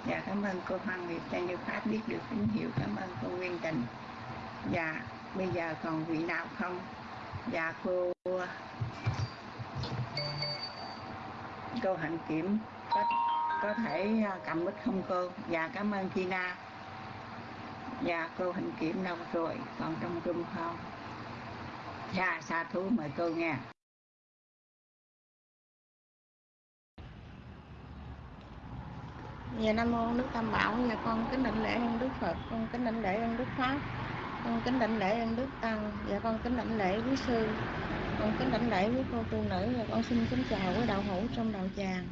Dạ cảm ơn cô Hoàng Việt cho như pháp biết được tín hiệu. Cảm ơn cô Nguyên Tình. Dạ bây giờ còn vị nào không? Dạ cô cô hạnh kiểm có, có thể à, cầm mic không cô? Dạ cảm ơn Tina. Dạ cô hạnh kiểm đâu rồi? Còn trong trung không? Dạ xa thú mời cô nghe. Dạ Nam Mô Đức Tam Bảo, dạ con kính đảnh lễ ơn Đức Phật, con kính đảnh lễ ơn Đức Pháp, con kính đảnh lễ ơn Đức Tăng, dạ con kính đảnh lễ quý sư, con kính đảnh lễ với cô tu nữ, dạ con xin kính chào với đạo hữu trong đạo tràng.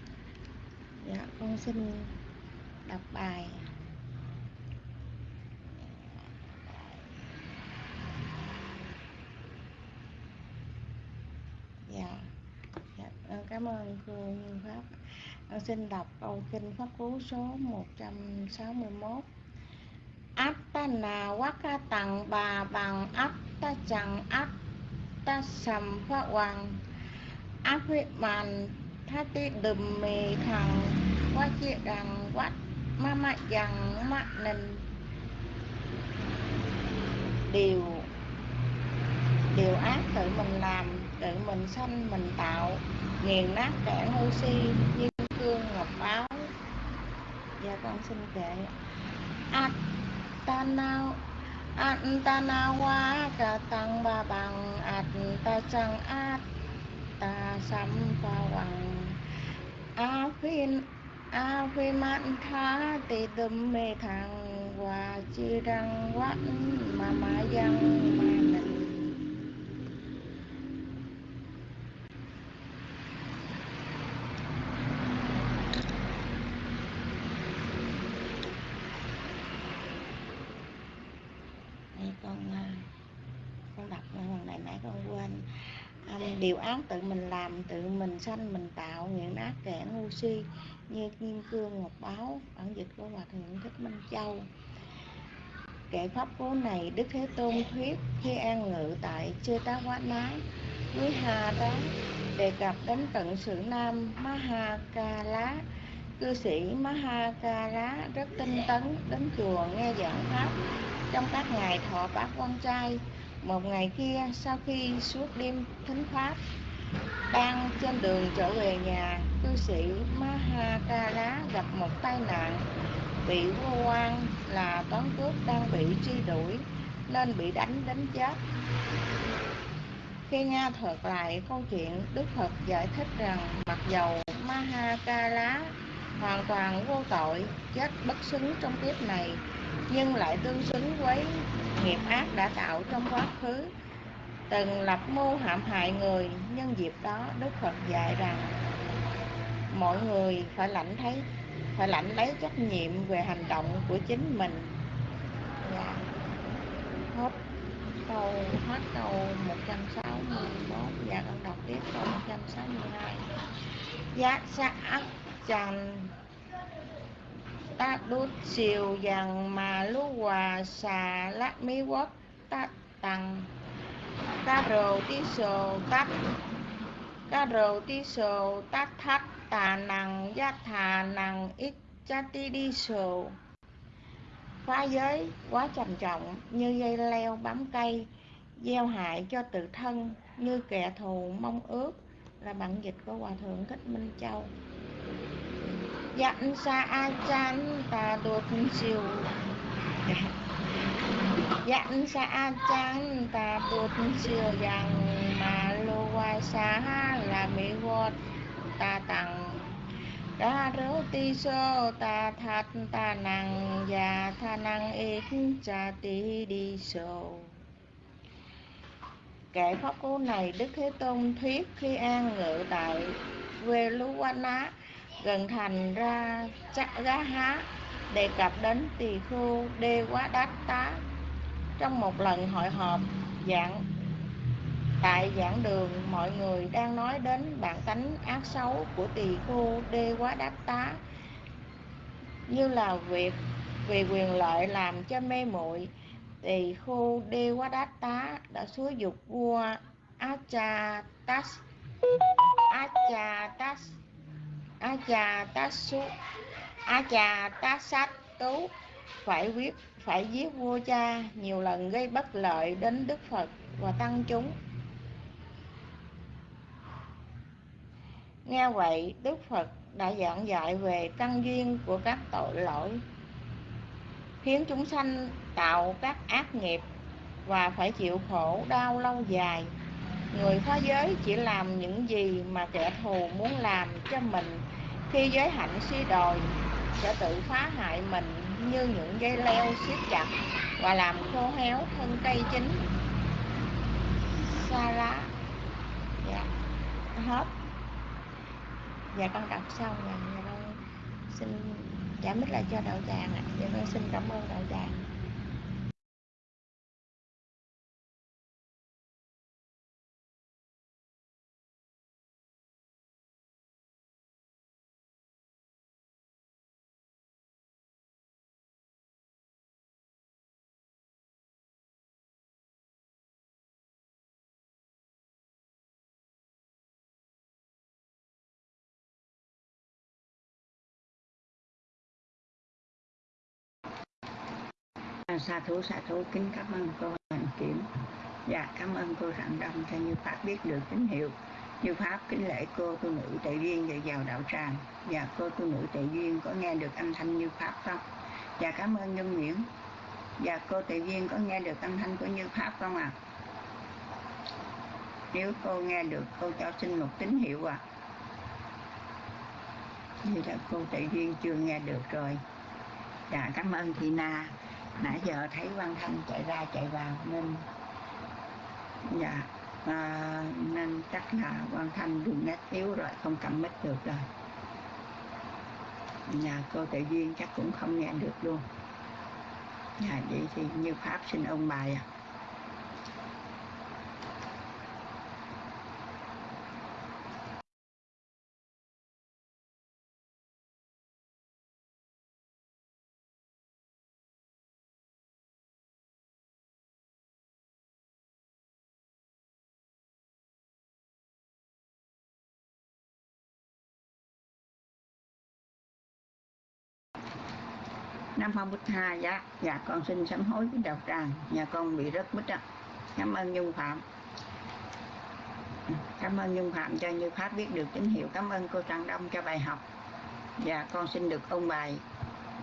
Dạ con xin đọc bài. Dạ, dạ. Ờ, cảm ơn cô Như Pháp. em xin đọc câu kinh Pháp Cú số 161 ca tặng Bà Bằng Atta Chẳng Atta Sầm pháp Hoàng Áp huyết màn Thá ti đùm mì thằng Quá chị đằng quát Ma mạ dằng mạ nình Điều Điều ác tự mình làm. Tự mình sanh, mình tạo, Nghiền nát cạn oxy Như cương ngọc báo Dạ con xin kệ. Atana Atana cả tăng ba bằng Atta chăng Atta sam pa bằng A phiên A tha tì đùm mê thằng Và chi răng quát mà mà dân mà mình con à, con đọc lần này nãy con quên um, điều ác tự mình làm, tự mình sanh, mình tạo những ác kẻ ngu si như kim cương, ngọc báo bản dịch của hòa thượng thích minh châu. Kệ pháp cố này đức thế tôn thuyết khi an ngự tại chư tá quá nái, núi hà đó đề cập đến tận sự nam maha ca lá cư sĩ maha ca lá rất tinh tấn, đến chùa nghe giảng pháp. Trong các ngày thọ bát quan trai một ngày kia, sau khi suốt đêm thính pháp, đang trên đường trở về nhà, cư sĩ Mahakala gặp một tai nạn. Bị vô quan là toán cướp đang bị truy đuổi, nên bị đánh đến chết. Khi nghe thuật lại câu chuyện, đức phật giải thích rằng, mặc dầu Mahakala hoàn toàn vô tội, chết bất xứng trong kiếp này nhưng lại tương xứng với nghiệp ác đã tạo trong quá khứ. Từng lập mưu hãm hại người nhân dịp đó đức phật dạy rằng, mọi người phải lãnh thấy, phải lãnh lấy trách nhiệm về hành động của chính mình. Dạ. hết câu hết câu 161 và dạ, con đọc tiếp câu 162 giác sát ác chàng ta đút siêu dần mà lú hòa xà lát mi quốc ta tăng ca rồ tí sồ tát ca rồ tí sồ tát thắt, tà nằng giác thà nằng, ít cha ti đi sồ. Phá giới quá trầm trọng, như dây leo bám cây, gieo hại cho tự thân, như kẻ thù mong ước, là bản dịch của hòa thượng thích minh châu. Dạ, dặn xa a chan ta đột siêu dặn xa a chan ta đột siêu rằng mà lô qua xa là mỹ vọt ta tặng. Ta rớ ti sơ ta thật ta năng và dạ, tha năng ít cha ti đi sô. Kệ pháp cú này đức thế tôn thuyết khi an ngự tại về lú quan á gần thành ra chắc gá há đề cập đến tỳ khưu đê quá đát tá. Trong một lần hội họp dạng tại giảng đường, mọi người đang nói đến bản tánh ác xấu của tỳ khưu đê quá đát tá. Như là việc vì quyền lợi làm cho mê muội, tỳ khưu đê quá đát tá đã xúi dục vua Achatas Achatas a cha ta su a cha ta sát tú phải quyết phải giết vua cha nhiều lần gây bất lợi đến đức phật và tăng chúng. Nghe vậy, đức phật đã giảng dạy về căn duyên của các tội lỗi, khiến chúng sanh tạo các ác nghiệp và phải chịu khổ đau lâu dài người phá giới chỉ làm những gì mà kẻ thù muốn làm cho mình. Khi giới hạnh suy đồi sẽ tự phá hại mình như những dây leo siết chặt và làm khô héo thân cây chính, xa lá dạ. Hết. Dạ con đọc xong rồi. Dạ con xin dạ, trả mít lại cho đạo tràng ạ. Dạ con xin cảm ơn đạo tràng. Sa thú sa thú, kính cảm ơn cô Hành Kiểm. Dạ cảm ơn cô Rạng Đông cho như pháp biết được tín hiệu. Như pháp, kính lễ cô tu nữ tệ duyên dạy vào đạo tràng. Và cô tu nữ tệ duyên, có nghe được âm thanh như pháp không? Dạ cảm ơn nhân nguyễn. Và cô tệ duyên, có nghe được âm thanh của như pháp không ạ? À? nếu cô nghe được, cô cho xin một tín hiệu ạ. À. như là cô tệ duyên chưa nghe được rồi. Dạ cảm ơn thị na nãy giờ thấy quan thanh chạy ra chạy vào nên dạ à, nên chắc là quan thanh đường nét yếu rồi không cầm mic được rồi. Nhà cô tự duyên chắc cũng không nghe được luôn. Nhà vậy thì như pháp xin ông bài à Nam Mô Tha dạ. Dạ con xin sám hối với đạo tràng. Nhà con bị rất bích ạ cảm ơn Nhung Phạm. Cảm ơn Nhung Phạm cho Như Pháp biết được tín hiệu. Cảm ơn cô Trang Đông cho bài học. Dạ con xin được ôn bài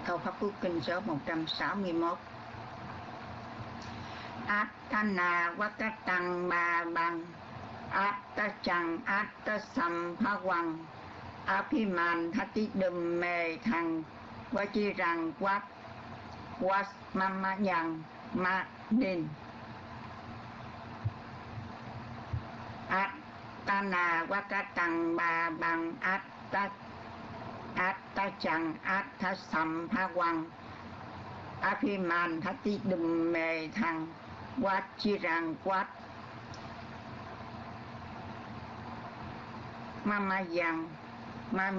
câu pháp quốc kinh số 161 Atana tăng Ba Bang Attachang Attasam Aphiman Thati Đùm Mê Thằng. Quá chi rằng quát was mama yang ma nên at tana wakatang ba bằng at ta at ta chẳng at ta sam ha quang. Apiman thati đùm mề thằng, quát chi rằng quát. Mama yang ma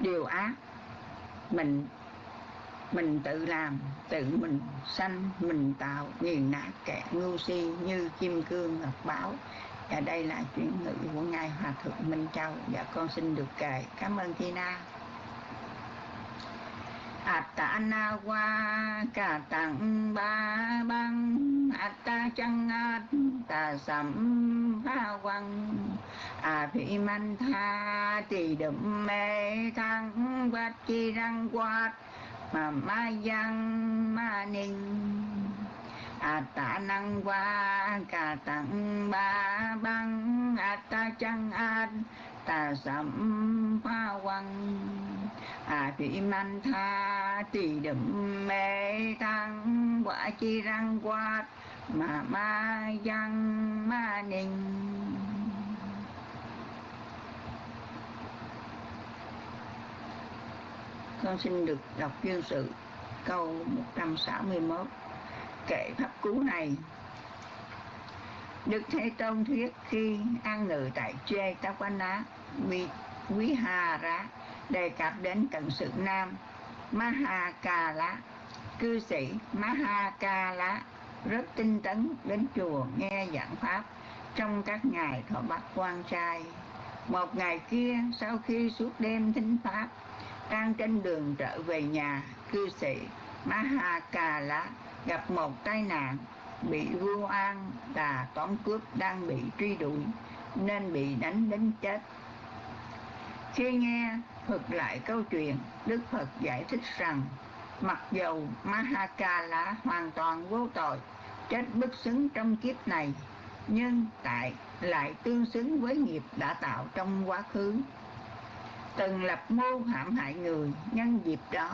điều ác. Mình mình tự làm, tự mình sanh, mình tạo, nghiền nát kẻ ngu si như kim cương ngọc bảo và đây là chuyển ngữ của ngài hòa thượng minh châu. Và con xin được kể cảm ơn Tina. Atana qua cả tặng ba băng Atta chăng ta sắm ba quăng à phi man tha tỳ đậm mê thăng quát chi răng quát mà ma giang ma ninh Atta năng qua cả tặng ba băng Atta chăng an ta sắm pha quăng à phi man tha, tỳ đậm mê tăng quát chi răng quát, mà ma giang ma ninh. Con xin được đọc chuyên sự câu 161 kệ pháp cú này Đức Thế Tôn thuyết khi an ngự tại Chê Tá Quán Ná Quý Hà Rá đề cập đến cận sự nam Maha Ca Lá. Cư sĩ Maha Ca Lá rất tinh tấn đến chùa nghe giảng pháp trong các ngày thọ bát quan trai. Một ngày kia, sau khi suốt đêm thính pháp, đang trên đường trở về nhà, cư sĩ Mahakala gặp một tai nạn bị vua an là tóm cướp đang bị truy đuổi, nên bị đánh đến chết. Khi nghe thuật lại câu chuyện, đức phật giải thích rằng, mặc dầu mahaka là hoàn toàn vô tội, chết bất xứng trong kiếp này, nhưng tại lại tương xứng với nghiệp đã tạo trong quá khứ. Từng lập mưu hãm hại người nhân dịp đó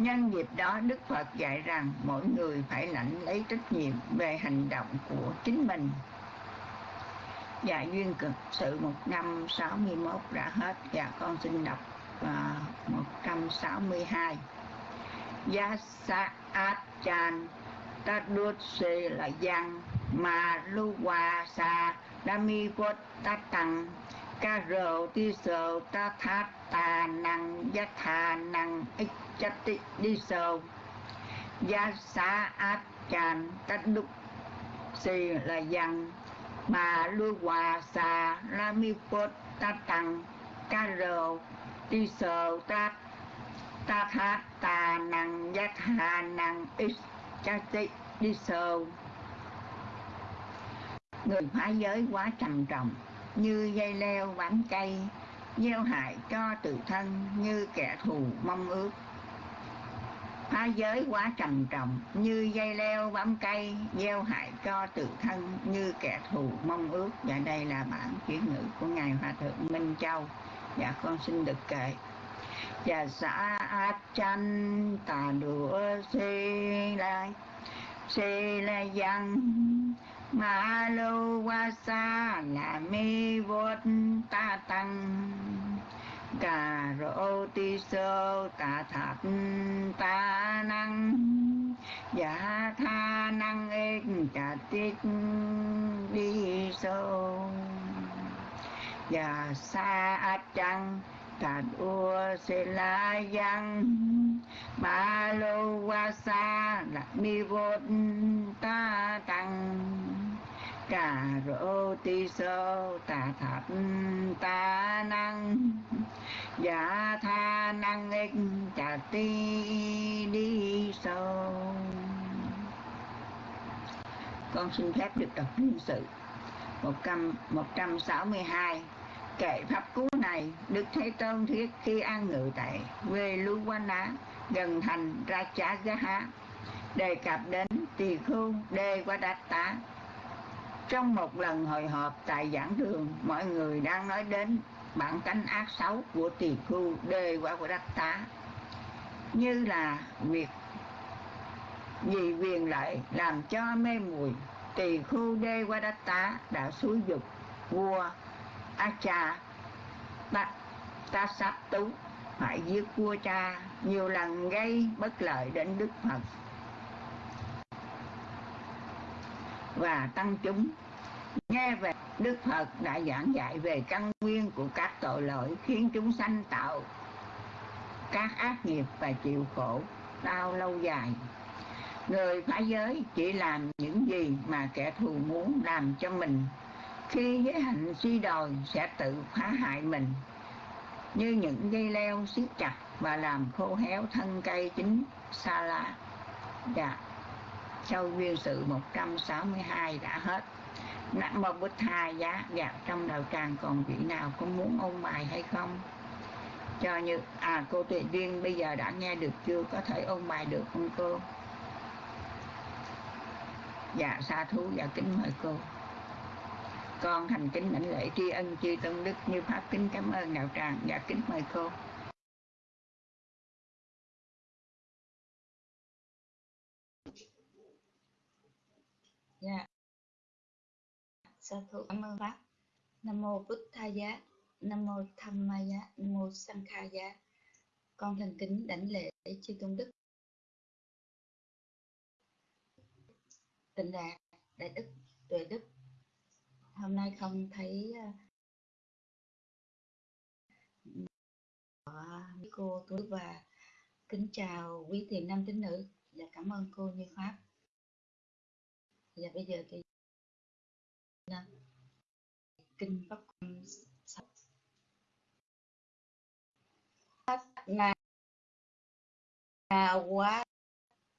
nhân dịp đó đức phật dạy rằng mỗi người phải lãnh lấy trách nhiệm về hành động của chính mình. Dạ duyên cực sự 161 đã hết. Dạ con xin đọc à, uh, 162 Giá sa achan ta đuốt xê là giang mà lu hòa sa đa mi ta tăng ca rồ ti sơ ta thát ta năng giác thà năng ích chất tị đi sâu, giá sa át chan cách đúc si là dân mà lu hòa xà la mi vốt ta tăng ca rồ ti sơ ta ta tha ta năng giác hà năng ít cha tị đi sâu người phá giới quá trầm trọng như dây leo bám cây gieo hại cho tự thân như kẻ thù mong ước phá giới quá trầm trọng, như dây leo bám cây, gieo hại cho tự thân, như kẻ thù mong ước. Và đây là bản chuyển ngữ của ngài hòa thượng minh châu. Dạ con xin được kệ và dạ, xã chan tà đũa si lai si la văn, ma lô qua sa là mi vốt ta tăng cà rô ti sơ tà thạp ta năng. Giả tha năng ích chà tích đi sâu giả sa a chăng tà đua sê la giăng. Ba lô qua sa là mi vô ta tăng cà rô ti sơ tà thập ta năng. Dạ tha năng ích chà ti đi sâu. Con xin phép được đọc nguyên sự một trăm một trăm sáu mươi hai. Kệ pháp cú này đức thế tôn thuyết khi an ngự tại quê lưu quan á gần thành ra chá giá đề cập đến tỳ khu đê qua đát tá trong một lần hội họp tại giảng đường mọi người đang nói đến bản tánh ác xấu của tỳ khu đê qua của đắc tá. Như là việc vì quyền lợi làm cho mê muội tỳ khu đê qua đắc tá đã xúi dục vua Acha ta, ta sắp tú phải giết vua cha nhiều lần gây bất lợi đến Đức Phật. Và tăng chúng. Nghe về, Đức Phật đã giảng dạy về căn nguyên của các tội lỗi khiến chúng sanh tạo các ác nghiệp và chịu khổ đau lâu dài. Người phá giới chỉ làm những gì mà kẻ thù muốn làm cho mình. Khi giới hạnh suy đồi, sẽ tự phá hại mình, như những dây leo siết chặt và làm khô héo thân cây chính sa la dạ sau duyên sự 162 đã hết. Nam mô Bích Tha giá dạ trong đầu tràng còn vị nào có muốn ôn bài hay không? Cho như à cô tuệ duyên bây giờ đã nghe được chưa? Có thể ôn bài được không cô? Dạ sa thú dạ kính mời cô. Con thành kính lãnh lễ tri ân tri tôn đức như pháp, kính cảm ơn đạo tràng. Dạ kính mời cô. Dạ. Sa thú, cảm ơn pháp nam mô bút tha giá. Nam mô tham ma giá. Nam mô sang kha giá. Con thành kính đảnh lễ chư tôn đức. Tịnh đạt đại đức, tuệ đức. Hôm nay không thấy ờ, ờ, cô tôi và kính chào quý thiền nam tín nữ. Và cảm ơn cô như pháp và bây giờ thì à, kinh pháp sách sách là quá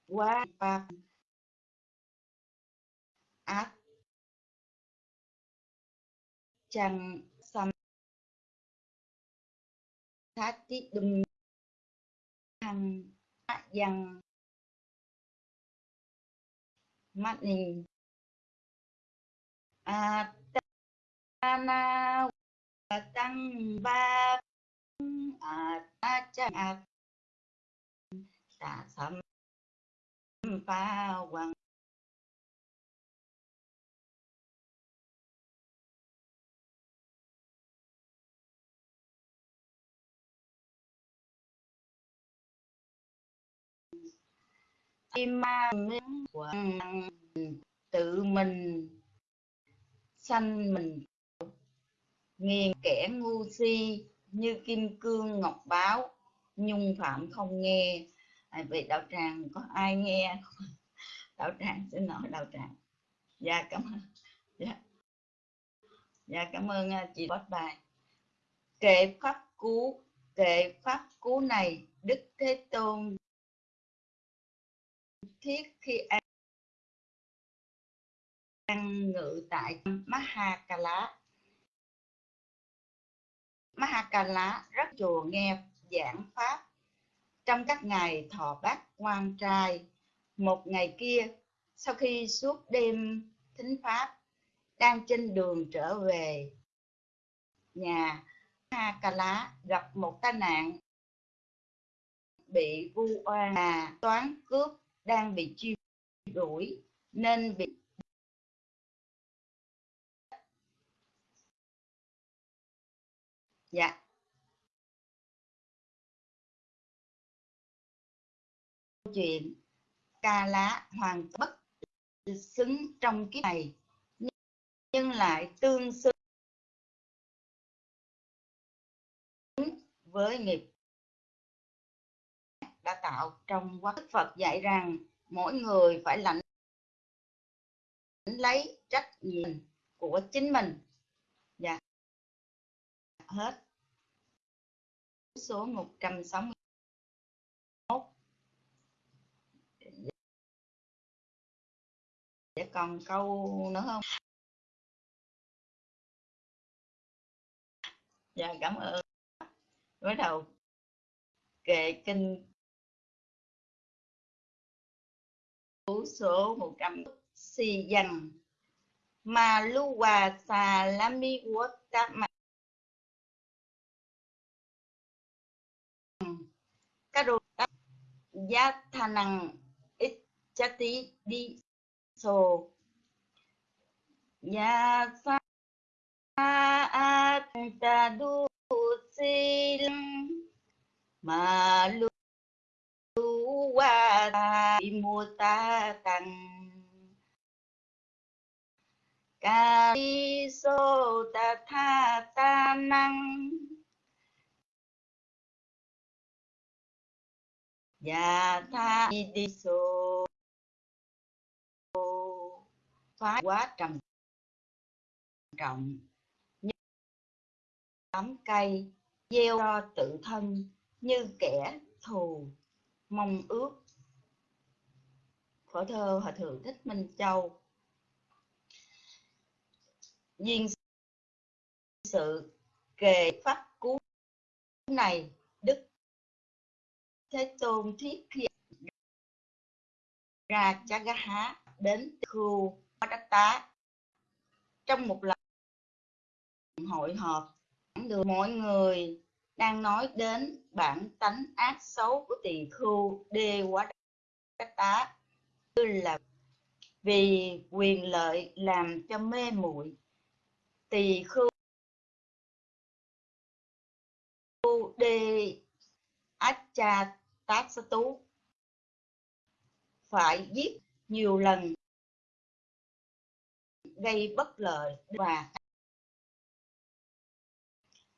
quá ba ác chẳng sam thát tí đùm hằng dằng mắt nhìn a ta na tăng ba a ta chẳng a ta sam pa quang tim mang quang tự mình sanh mình. Nghiền kẻ ngu si như kim cương ngọc báo nhung phạm không nghe. À, vậy đạo tràng có ai nghe? Đạo tràng xin lỗi đạo tràng. Dạ cảm ơn. Dạ, dạ cảm ơn à, chị bắt bài. Kệ pháp cú kệ pháp cú này đức thế tôn thiết khi đang ngự tại Mahakala. Mahakala rất chùa nghe giảng pháp. Trong các ngày thọ bát quan trai, một ngày kia, sau khi suốt đêm thính pháp, đang trên đường trở về nhà, Mahakala gặp một tai nạn. Bị vu oan toán cướp đang bị truy đuổi, nên bị dạ. Chuyện ca lá hoàn bất xứng trong kiếp này, nhưng lại tương xứng với nghiệp đã tạo trong quá Đức Phật dạy rằng mỗi người phải lãnh lấy trách nhiệm của chính mình hết. Số 161 để còn câu nữa không? Dạ cảm ơn. Bắt đầu, kệ kinh. Số 100 si dần mà lu hòa xà la mi quốc ma. Các đồ giá thà năng ít chá tí đi sổ ya sa a ta du xin mà lu qua wa mô ta tăng ca đi sô ta tha ta năng. Dạ tha đi sô phá quá trầm trọng. Như tấm cây gieo cho tự thân như kẻ thù. Mong ước. Phở thơ hòa thượng thích minh châu. Duyên sự kề pháp cú này, đức thế tôn thiết khi ra chagaha đến khu đất tá. Trong một lần hội họp được mọi người đang nói đến bản tánh ác xấu của tỳ khưu đê quá đất tá. Như là vì quyền lợi làm cho mê muội, tỳ khưu đê acha tác tú phải giết nhiều lần, gây bất lợi và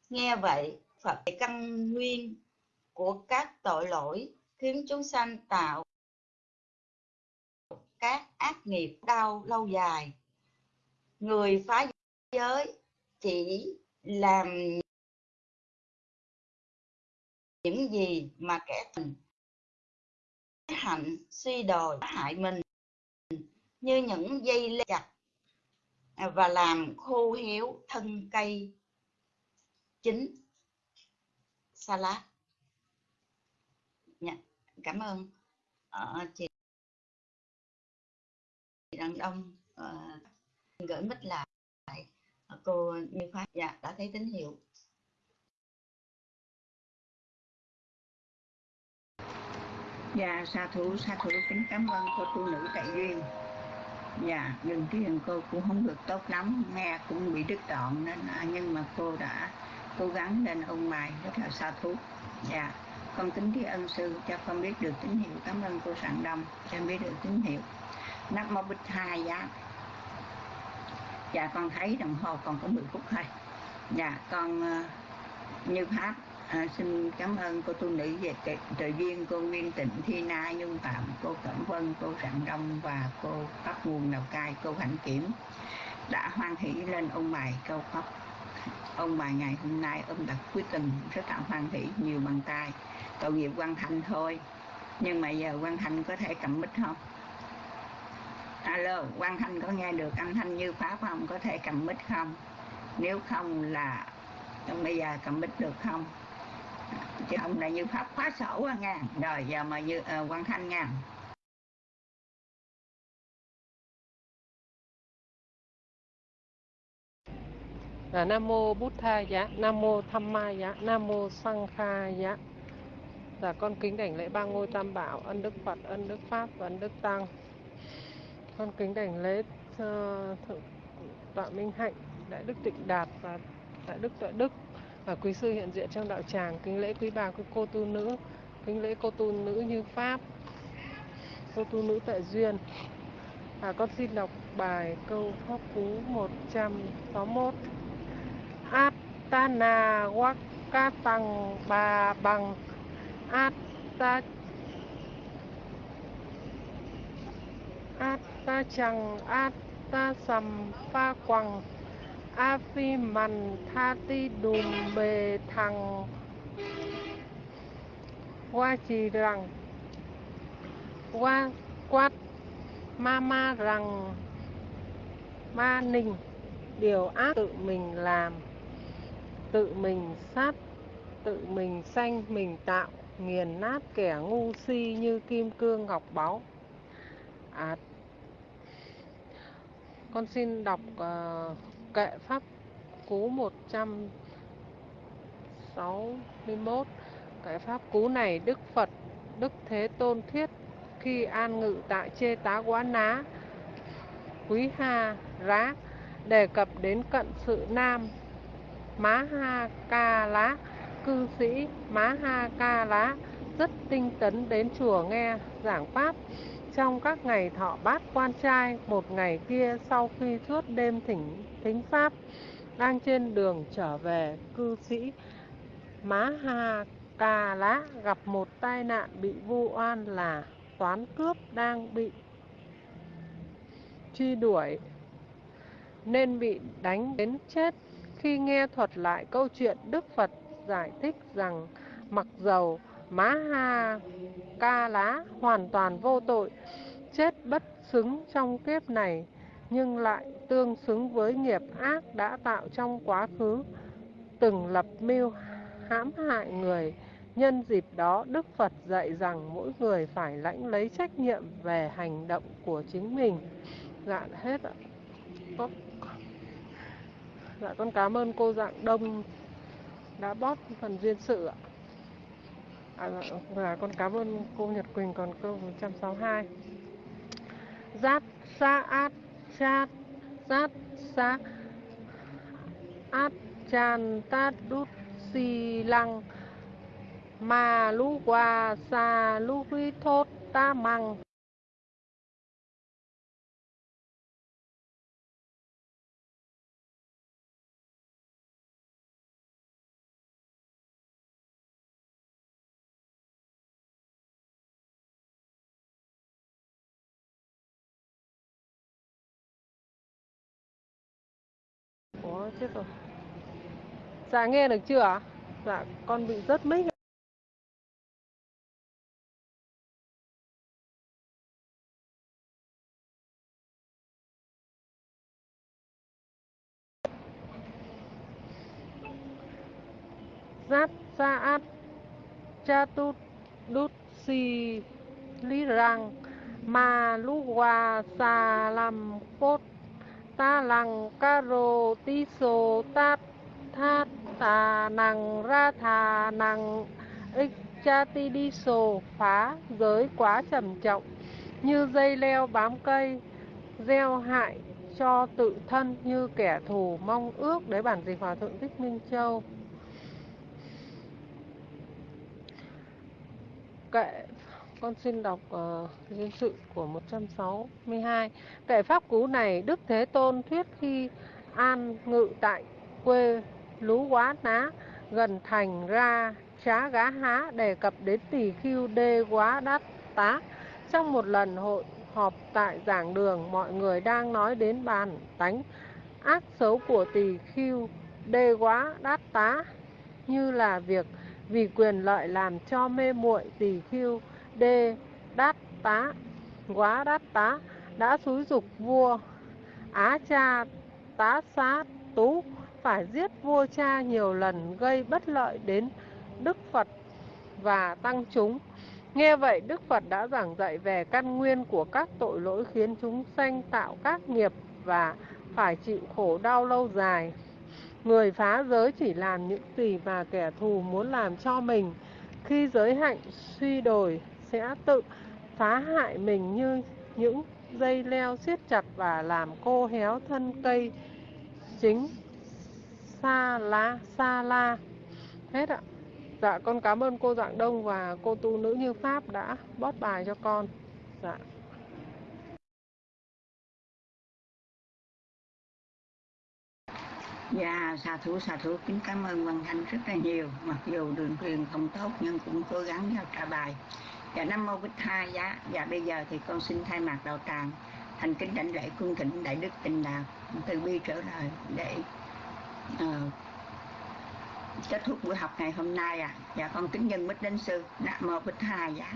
nghe vậy, phật căn nguyên của các tội lỗi khiến chúng sanh tạo các ác nghiệp đau lâu dài. Người phá giới chỉ làm những gì mà kẻ tình hạnh suy đồi hại mình như những dây lê chặt và làm khô héo thân cây chính salad Dạ, cảm ơn. À, chị đàn ông à, gửi mít lại. Ờ, cô Như Pháp dạ đã thấy tín hiệu. Dạ, sa thủ, sa thủ kính cảm ơn cô tu nữ tại duyên. Dạ, nhưng tiếng cô cũng không được tốt lắm, nghe cũng bị đứt đoạn nên à, nhưng mà cô đã cố gắng lên ông bài rất là sa thú. Dạ, con kính tri ân sư cho con biết được tín hiệu. Cảm ơn cô Sạng Đông cho biết được tín hiệu. Nam mô Bích Hai dạ. Dạ con thấy đồng hồ còn có 10 phút thôi. Dạ con uh, như pháp À, xin cảm ơn cô tu nữ về trợ viên cô Nguyên Tịnh Thi Na Nhung Phạm cô Cẩm Vân cô Rạng Đông và cô Pháp Nguồn Lào Cai cô Hạnh Kiểm đã hoan hỷ lên ông bài câu pháp. Ông bài ngày hôm nay ông đặt quyết tình rất là hoan hỷ nhiều bằng tay. Tội nghiệp quan thành thôi nhưng mà giờ quan thành có thể cầm mic không? Alo quan thành có nghe được âm thanh như pháp không? Có thể cầm mic không? Nếu không là bây giờ cầm mic được không? Chứ ông này như pháp khóa sổ à nha rồi giờ mà như ờ, uh, quan thanh nha à, nam mô bút tha dạ nam mô tham ma dạ nam mô sang kha dạ là con kính đảnh lễ ba ngôi tam bảo ân đức phật ân đức pháp và ân đức tăng. Con kính đảnh lễ uh, thượng tọa minh hạnh đại đức tịnh đạt và đại đức tuệ đức và quý sư hiện diện trong đạo tràng kính lễ quý bà quý cô tu nữ, kính lễ cô tu nữ như pháp, cô tu nữ tại duyên. Và con xin đọc bài câu pháp cú 161 Atana Wakatang Ba Bằng Atta Atta Chằng Atta Sầm Pha Quằng a phi mằn tha ti đùm bề thằng qua chỉ rằng qua quát ma ma rằng ma ninh điều ác tự mình làm. Tự mình sát. Tự mình sanh mình tạo. Nghiền nát kẻ ngu si như kim cương ngọc báu. À, con xin đọc uh, kệ pháp cú 161 kệ pháp cú này Đức Phật, Đức Thế Tôn thuyết khi an ngự tại Chê Tá Quá Ná, Quý Ha Rá, đề cập đến cận sự nam Má Ha Ca Lá. Cư sĩ Má Ha Ca Lá rất tinh tấn đến chùa nghe giảng pháp. Trong các ngày thọ bát quan trai, một ngày kia sau khi suốt đêm thỉnh thính pháp đang trên đường trở về cư sĩ má ha cà lá gặp một tai nạn bị vu oan là toán cướp đang bị truy đuổi. Nên bị đánh đến chết khi nghe thuật lại câu chuyện đức phật giải thích rằng mặc dầu má ha ca lá hoàn toàn vô tội, chết bất xứng trong kiếp này nhưng lại tương xứng với nghiệp ác đã tạo trong quá khứ từng lập mưu hãm hại người. Nhân dịp đó đức phật dạy rằng mỗi người phải lãnh lấy trách nhiệm về hành động của chính mình. Dạ hết ạ. Có dạ con cảm ơn cô dạng đông đã bóp phần duyên sự ạ. À, và con cảm ơn cô Nhật Quỳnh còn câu 162 giáp sa át chát sát sa át chan tát đút si lăng mà lu qua sa lu huy thốt ta măng Ủa, chết rồi. Dạ nghe được chưa? Dạ con bị rớt mít. Giáp Sa Át Cha Tut Đút Si Lý Rang Ma Lu Hoa Sa Lam Cốt Ta Lăng Ca Rô ti Sô Tát Thát Tà nàng Ra Thà nàng Ích Cha Ti Đi Sô Phá giới quá trầm trọng. Như dây leo bám cây, gieo hại cho tự thân như kẻ thù mong ước đấy bản dịch hòa thượng thích minh châu. Kệ con xin đọc ờ, uh, duyên sự của 162 Kể pháp cú này đức thế tôn thuyết khi an ngự tại quê lú quá ná gần thành ra trá gá há đề cập đến tỳ khiu đê quá đát tá. Trong một lần hội họp tại giảng đường, mọi người đang nói đến bàn tánh ác xấu của tỳ khiu đê quá, đát tá, như là việc vì quyền lợi làm cho mê muội tỳ khiu đê, đát tá, quá đát tá, đã xúi dục vua Á cha tá xá tú phải giết vua cha nhiều lần gây bất lợi đến Đức Phật và tăng chúng. Nghe vậy, Đức Phật đã giảng dạy về căn nguyên của các tội lỗi khiến chúng sanh tạo các nghiệp và phải chịu khổ đau lâu dài. Người phá giới chỉ làm những gì mà kẻ thù muốn làm cho mình. Khi giới hạnh suy đồi sẽ tự phá hại mình như những dây leo siết chặt và làm cô héo thân cây chính sa lá sa la. Hết ạ. Dạ con cảm ơn cô Dạng Đông và cô tu nữ Như Pháp đã bót bài cho con. Dạ. Dạ, xà thủ xà thủ. Kính cảm ơn Văn Thanh rất là nhiều. Mặc dù đường truyền không tốt nhưng cũng cố gắng giao trả bài. Dạ Nam Mô Bích Thai Giá. Dạ bây giờ thì con xin thay mặt đạo tràng Thành kính đảnh lễ cung thỉnh Đại Đức tình Đạt Từ bi trở lời để uh, kết thúc buổi học ngày hôm nay à dạ con kính nhân bích đến sư nam mô bích tha dạ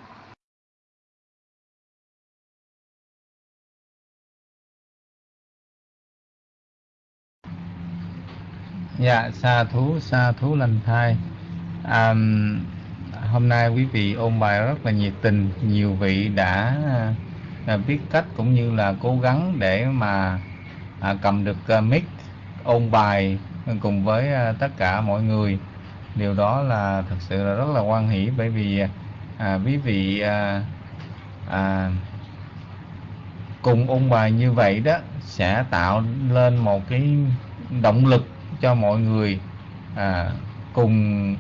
dạ sa thú sa thú lành thai. Um, hôm nay quý vị ôn bài rất là nhiệt tình. Nhiều vị đã à, biết cách cũng như là cố gắng để mà à, cầm được à, mic ôn bài cùng với à, tất cả mọi người. Điều đó là thật sự là rất là quan hỷ bởi vì à, quý vị à, à, cùng ôn bài như vậy đó sẽ tạo lên một cái động lực cho mọi người à, cùng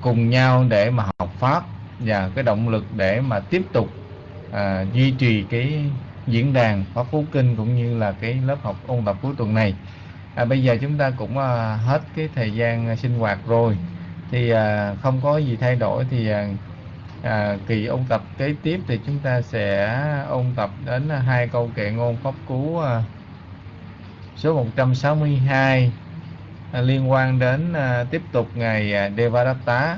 cùng nhau để mà học pháp và cái động lực để mà tiếp tục à, duy trì cái diễn đàn pháp phú kinh cũng như là cái lớp học ôn tập cuối tuần này. À, bây giờ chúng ta cũng à, hết cái thời gian à, sinh hoạt rồi. Thì à, không có gì thay đổi thì à, à, kỳ ôn tập kế tiếp thì chúng ta sẽ ôn tập đến à, hai câu kệ ngôn pháp cú à, số 162 à, liên quan đến à, tiếp tục ngày à, Devadatta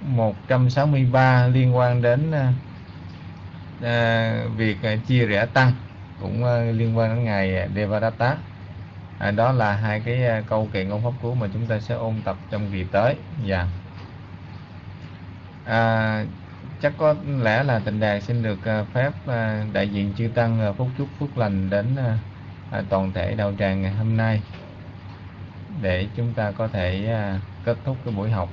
163 liên quan đến à, à, việc à, chia rẽ tăng cũng à, liên quan đến ngày à, Devadatta. À, đó là hai cái à, câu kệ ngôn pháp cú mà chúng ta sẽ ôn tập trong kỳ tới. Dạ. À, chắc có lẽ là tịnh đàn xin được à, phép à, đại diện chư tăng à, phúc chúc phước lành đến à, toàn thể đạo tràng ngày hôm nay để chúng ta có thể à, kết thúc cái buổi học.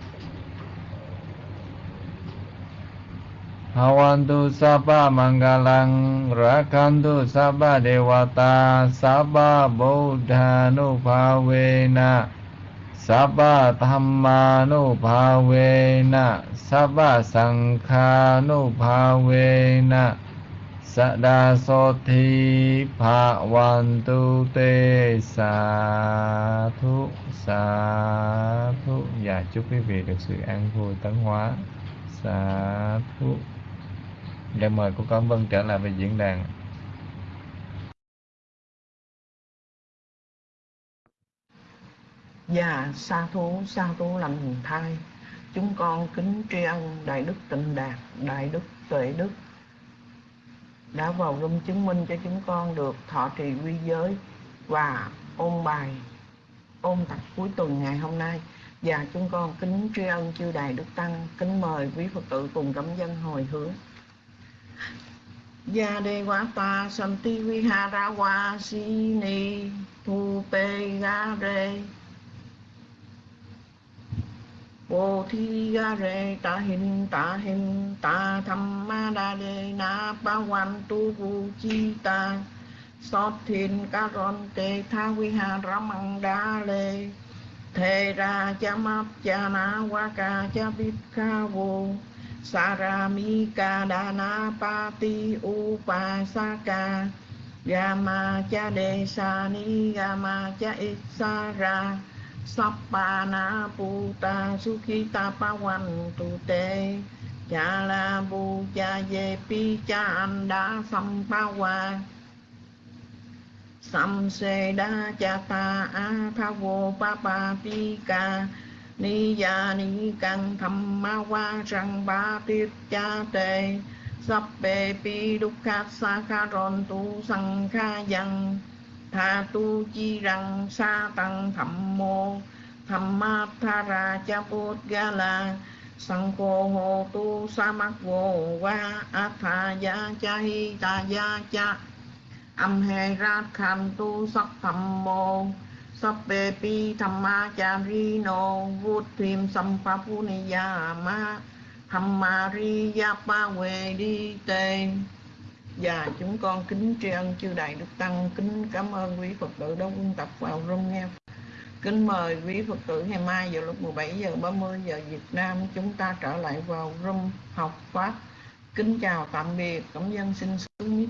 Hawantu sapa mangalang, rakantu sabba dewata sabba buddhanupavena sa đa so thi sada soti tu te sa thu sa thu và dạ, chúc quý vị được sự an vui tấn hóa sa thu để mời cô Cẩm Vân trở lại về diễn đàn. Dạ, sa thú, sa thú lành thai. Chúng con kính tri ân Đại Đức Tịnh Đạt, Đại Đức Tuệ Đức đã vào rung chứng minh cho chúng con được thọ trì quy giới và ôn bài, ôn tập cuối tuần ngày hôm nay. Và chúng con kính tri ân chư Đại Đức Tăng, Kính mời quý Phật tử cùng cấm dân hồi hướng. Gia đề quá ta santi vi ha ra wa si ni thu pe ga re Bồ thi ga re ta hin ta hin ta tham ma đa đề na pa Quan tu vu chi ta Sot thiên ca ron tê tha vi ha ra măng đa lê Thề ra cha map cha na wa ca cha bít kha vô Saramika Dana Pati Upasaka Gama cha đề sa ni gama cha Ra. Sappana puta sukhita pawan tu te Cha la bu cha ye pi cha anda sampawa Sam se da cha ta a pa wo pa pa pi ca ni ya ni căn tham ma wa răng ba tiếp cha te Sappe pi đúc sa kha ron tu sang kha yang tha tu chi răng sa tăng thẩm mô tham ma tha ra cha bút ga la sang cô hồ tu sa mắc vô va a tha ya cha hi ta ya cha âm he ra kham tu sắc thẩm mô Sappe pi thẩm ma cha ri nô vút ni ya ma thamma riya pa về đi tên và chúng con kính tri ân chư đại đức tăng, kính cảm ơn quý phật tử đã quân tập vào rung nghe. Kính mời quý phật tử ngày mai vào lúc 17 giờ 30 giờ Việt Nam chúng ta trở lại vào room học pháp. Kính chào tạm biệt, cảm dân xin xuống